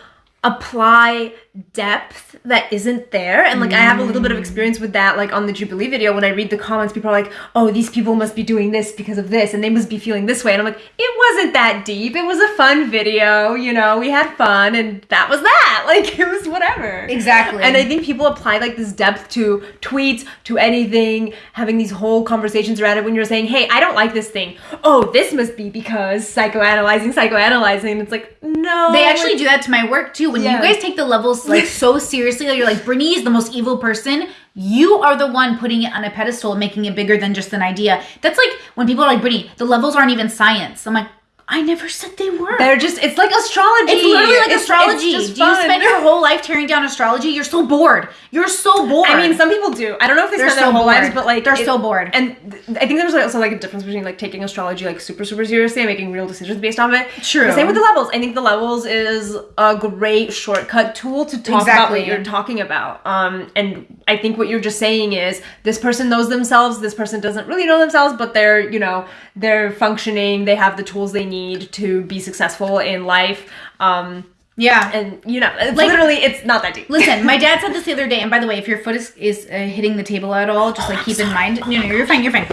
apply depth that isn't there and like I have a little bit of mm. experience with that like on the Jubilee video when I read the comments people are like oh these people must be doing this because of this and they must be feeling this way and I'm like it wasn't that deep it was a fun video you know we had fun and that was that [laughs] like it was whatever Exactly. and I think people apply like this depth to tweets, to anything, having these whole conversations around it when you're saying, hey, I don't like this thing. Oh, this must be because psychoanalyzing, psychoanalyzing. It's like, no. They actually do that to my work too. When Yeah. you guys take the levels like so seriously, that you're like, Brittany is the most evil person. You are the one putting it on a pedestal and making it bigger than just an idea. That's like when people are like, Brittany, the levels aren't even science. I'm like, I never said they were. They're just it's like astrology. it's literally like It's- astrology. it's Do you spend your whole life tearing down astrology? You're so bored. You're so bored. I mean, some people do. I don't know if they They're spend so their whole bored. lives, but like They're so bored. And th- I think there's also like a difference between like taking astrology like super super seriously and making real decisions based on it. True. The same with the levels. I think the levels is a great shortcut tool to talk about what you're talking about. Um, and I think what you're just saying is this person knows themselves. This person doesn't really know themselves, but they're you know they're functioning. They have the tools they need to be successful in life. Um, yeah. and you know, it's Like- literally it's not that deep. Listen, my dad [laughs] said this the other day, and by the way, if your foot is, is uh, hitting the table at all, just like keep in mind. No, no, you're fine, you're fine.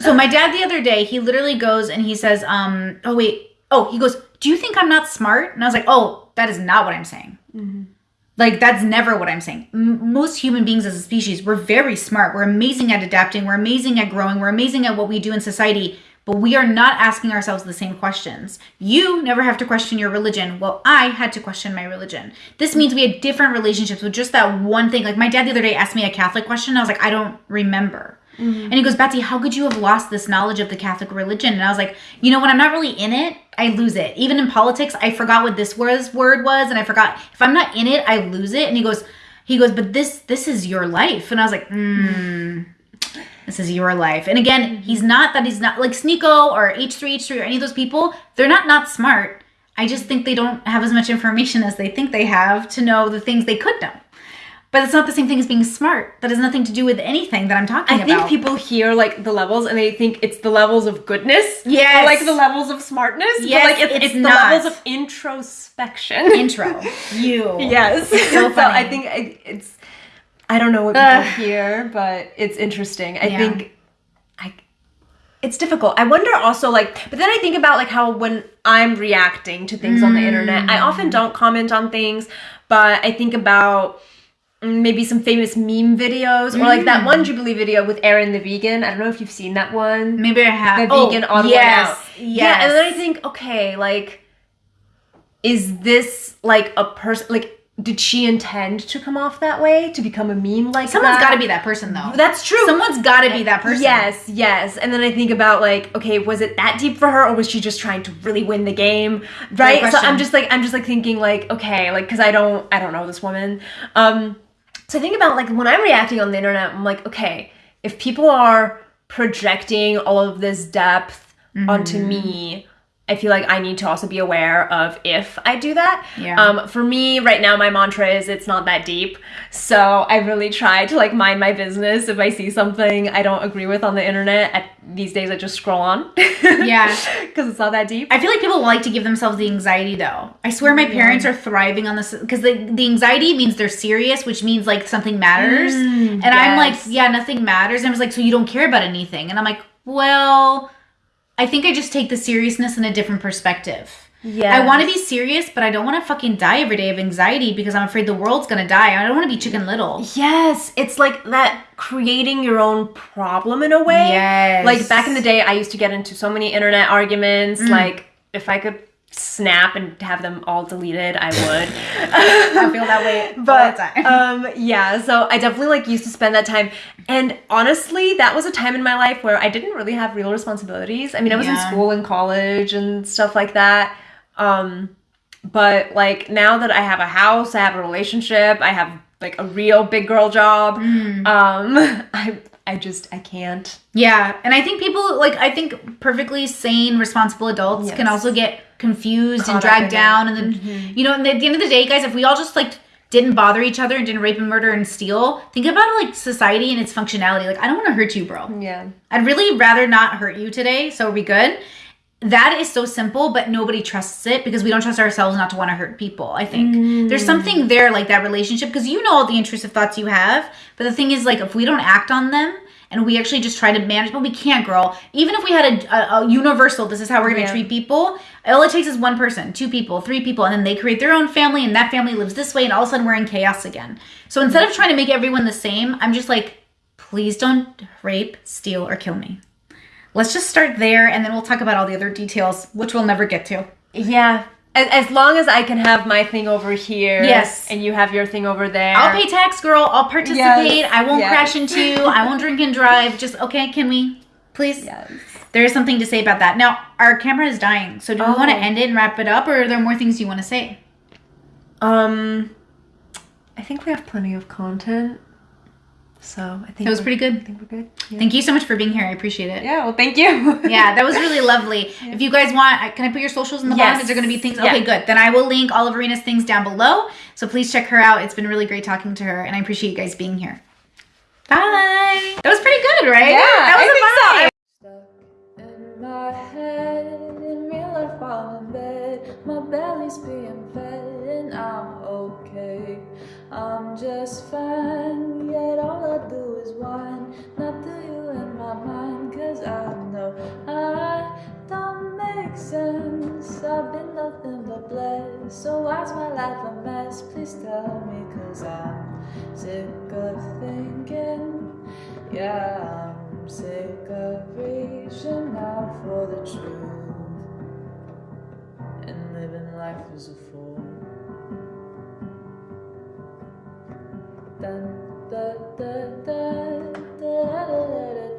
So my dad the other day, he literally goes and he says, um, oh wait, oh, he goes, do you think I'm not smart? And I was like, oh, that is not what I'm saying. Like that's never what I'm saying. M- most human beings as a species, we're very smart. We're amazing at adapting. We're amazing at growing. We're amazing at what we do in society. But we are not asking ourselves the same questions. You never have to question your religion. Well, I had to question my religion. This means we had different relationships with just that one thing. Like my dad the other day asked me a Catholic question. I was like, I don't remember. And he goes, Betsy, how could you have lost this knowledge of the Catholic religion? And I was like, you know, when I'm not really in it, I lose it. Even in politics, I forgot what this was word was, and I forgot if I'm not in it, I lose it. And he goes, he goes, but this this is your life. And I was like, hmm, this is your life. And again, mm-hmm. he's not that he's not like Sneako or H3H3 or any of those people. They're not not smart. I just think they don't have as much information as they think they have to know the things they could know. But it's not the same thing as being smart. That has nothing to do with anything that I'm talking about. I think people hear like the levels and they think it's the levels of goodness. Yes. Or like the levels of smartness. Yes, but like it's, it's it's, the not. levels of introspection. intro. You. [laughs] yes. so [laughs] So, funny. I think it's I don't know what people Ugh. [laughs] hear, but it's interesting. I Yeah. think I it's difficult. I wonder also like but then I think about like how when I'm reacting to things on the internet, I Mm. often don't comment on things, but I think about mm, maybe some famous meme videos or like that Mm. one Jubilee video with Aaron the vegan. I don't know if you've seen that one. Maybe I have. The oh, vegan odd yes, one out. Yes. Yeah, and then I think, okay, like, is this like a person? Like, did she intend to come off that way to become a meme like someone's got to be that person, though. That's true. Someone's got to be that person. Yes, yes. And then I think about like, okay, was it that deep for her, or was she just trying to really win the game? Right. So. I'm just like, I'm just like thinking like, okay, like, because I don't, I don't know this woman. Um, so I think about like when I'm reacting on the internet, I'm like, okay, if people are projecting all of this depth onto Mm-hmm. me. I feel like I need to also be aware of if I do that. Yeah. Um, for me, right now, my mantra is it's not that deep. So I really try to like mind my business. If I see something I don't agree with on the internet, at, these days I just scroll on. Yeah. [laughs] Because it's not that deep. I feel like people like to give themselves the anxiety though. I swear my parents are thriving on this because the, the anxiety means they're serious, which means like something matters. and I'm like, yeah, nothing matters. And I was like, so you don't care about anything. And I'm like, well, I think I just take the seriousness in a different perspective. Yeah. I want to be serious, but I don't want to fucking die every day of anxiety because I'm afraid the world's gonna die. I don't want to be chicken little. Yes, it's like that creating your own problem in a way. Yes. Like back in the day, I used to get into so many internet arguments. Mm. Like if I could snap and have them all deleted, I would. [laughs] I feel that way but all the time. [laughs] um yeah so i definitely like used to spend that time and honestly that was a time in my life where i didn't really have real responsibilities i mean i was in school and college and stuff like that um but like now that i have a house i have a relationship i have like a real big girl job Mm. um [laughs] i i just i can't Yeah, and I think people like I think perfectly sane, responsible adults can also get confused and Caught dragged it. down, and then mm-hmm. you know, and at the end of the day, guys, if we all just like didn't bother each other and didn't rape and murder and steal, think about like society and its functionality. Like, I don't want to hurt you, bro. yeah I'd really rather not hurt you today, so are we good? That is so simple, but nobody trusts it because we don't trust ourselves not to want to hurt people. I think mm. there's something there like that relationship because you know all the intrusive thoughts you have, but the thing is like if we don't act on them and we actually just try to manage, but we can't, girl. Even if we had a, a, a universal, this is how we're gonna Yeah. treat people. All it takes is one person, two people, three people, and then they create their own family, and that family lives this way, and all of a sudden we're in chaos again. So instead of trying to make everyone the same, I'm just like, please don't rape, steal, or kill me. Let's just start there, and then we'll talk about all the other details, which we'll never get to. yeah as, as long as i can have my thing over here Yes. and you have your thing over there I'll pay tax, girl. I'll participate. Yes, I won't yes. crash into you. I won't drink and drive. Just okay. Can we, please? yes there is something to say about that. Now, our camera is dying, so do we want to Oh. end it and wrap it up, or are there more things you want to say? Um, I think we have plenty of content, so I think That was pretty good. I think we're good. Yeah. Thank you so much for being here. I appreciate it. Yeah. Well, thank you. [laughs] yeah, that was really lovely. If you guys want, I- can I put your socials in the bottom? Yes. Is there going to be things? Yeah. Okay, good. Then I will link all of Arena's things down below. So please check her out. It's been really great talking to her, and I appreciate you guys being here. Bye. That was pretty good, right? Yeah, that was I a think so. in my head, in real life I'm in bed. My belly's being fed, and I'm okay. I'm just fine, yet all I do is whine. Not to you in my mind, cause I know I don't make sense. I've been nothing but blessed. So why's my life a mess? Please tell me, cause I'm sick of thinking. Yeah, I'm sick of reaching out for the truth and living life as a. dun, dun, dun, dun, dun, dun, dun, dun, dun.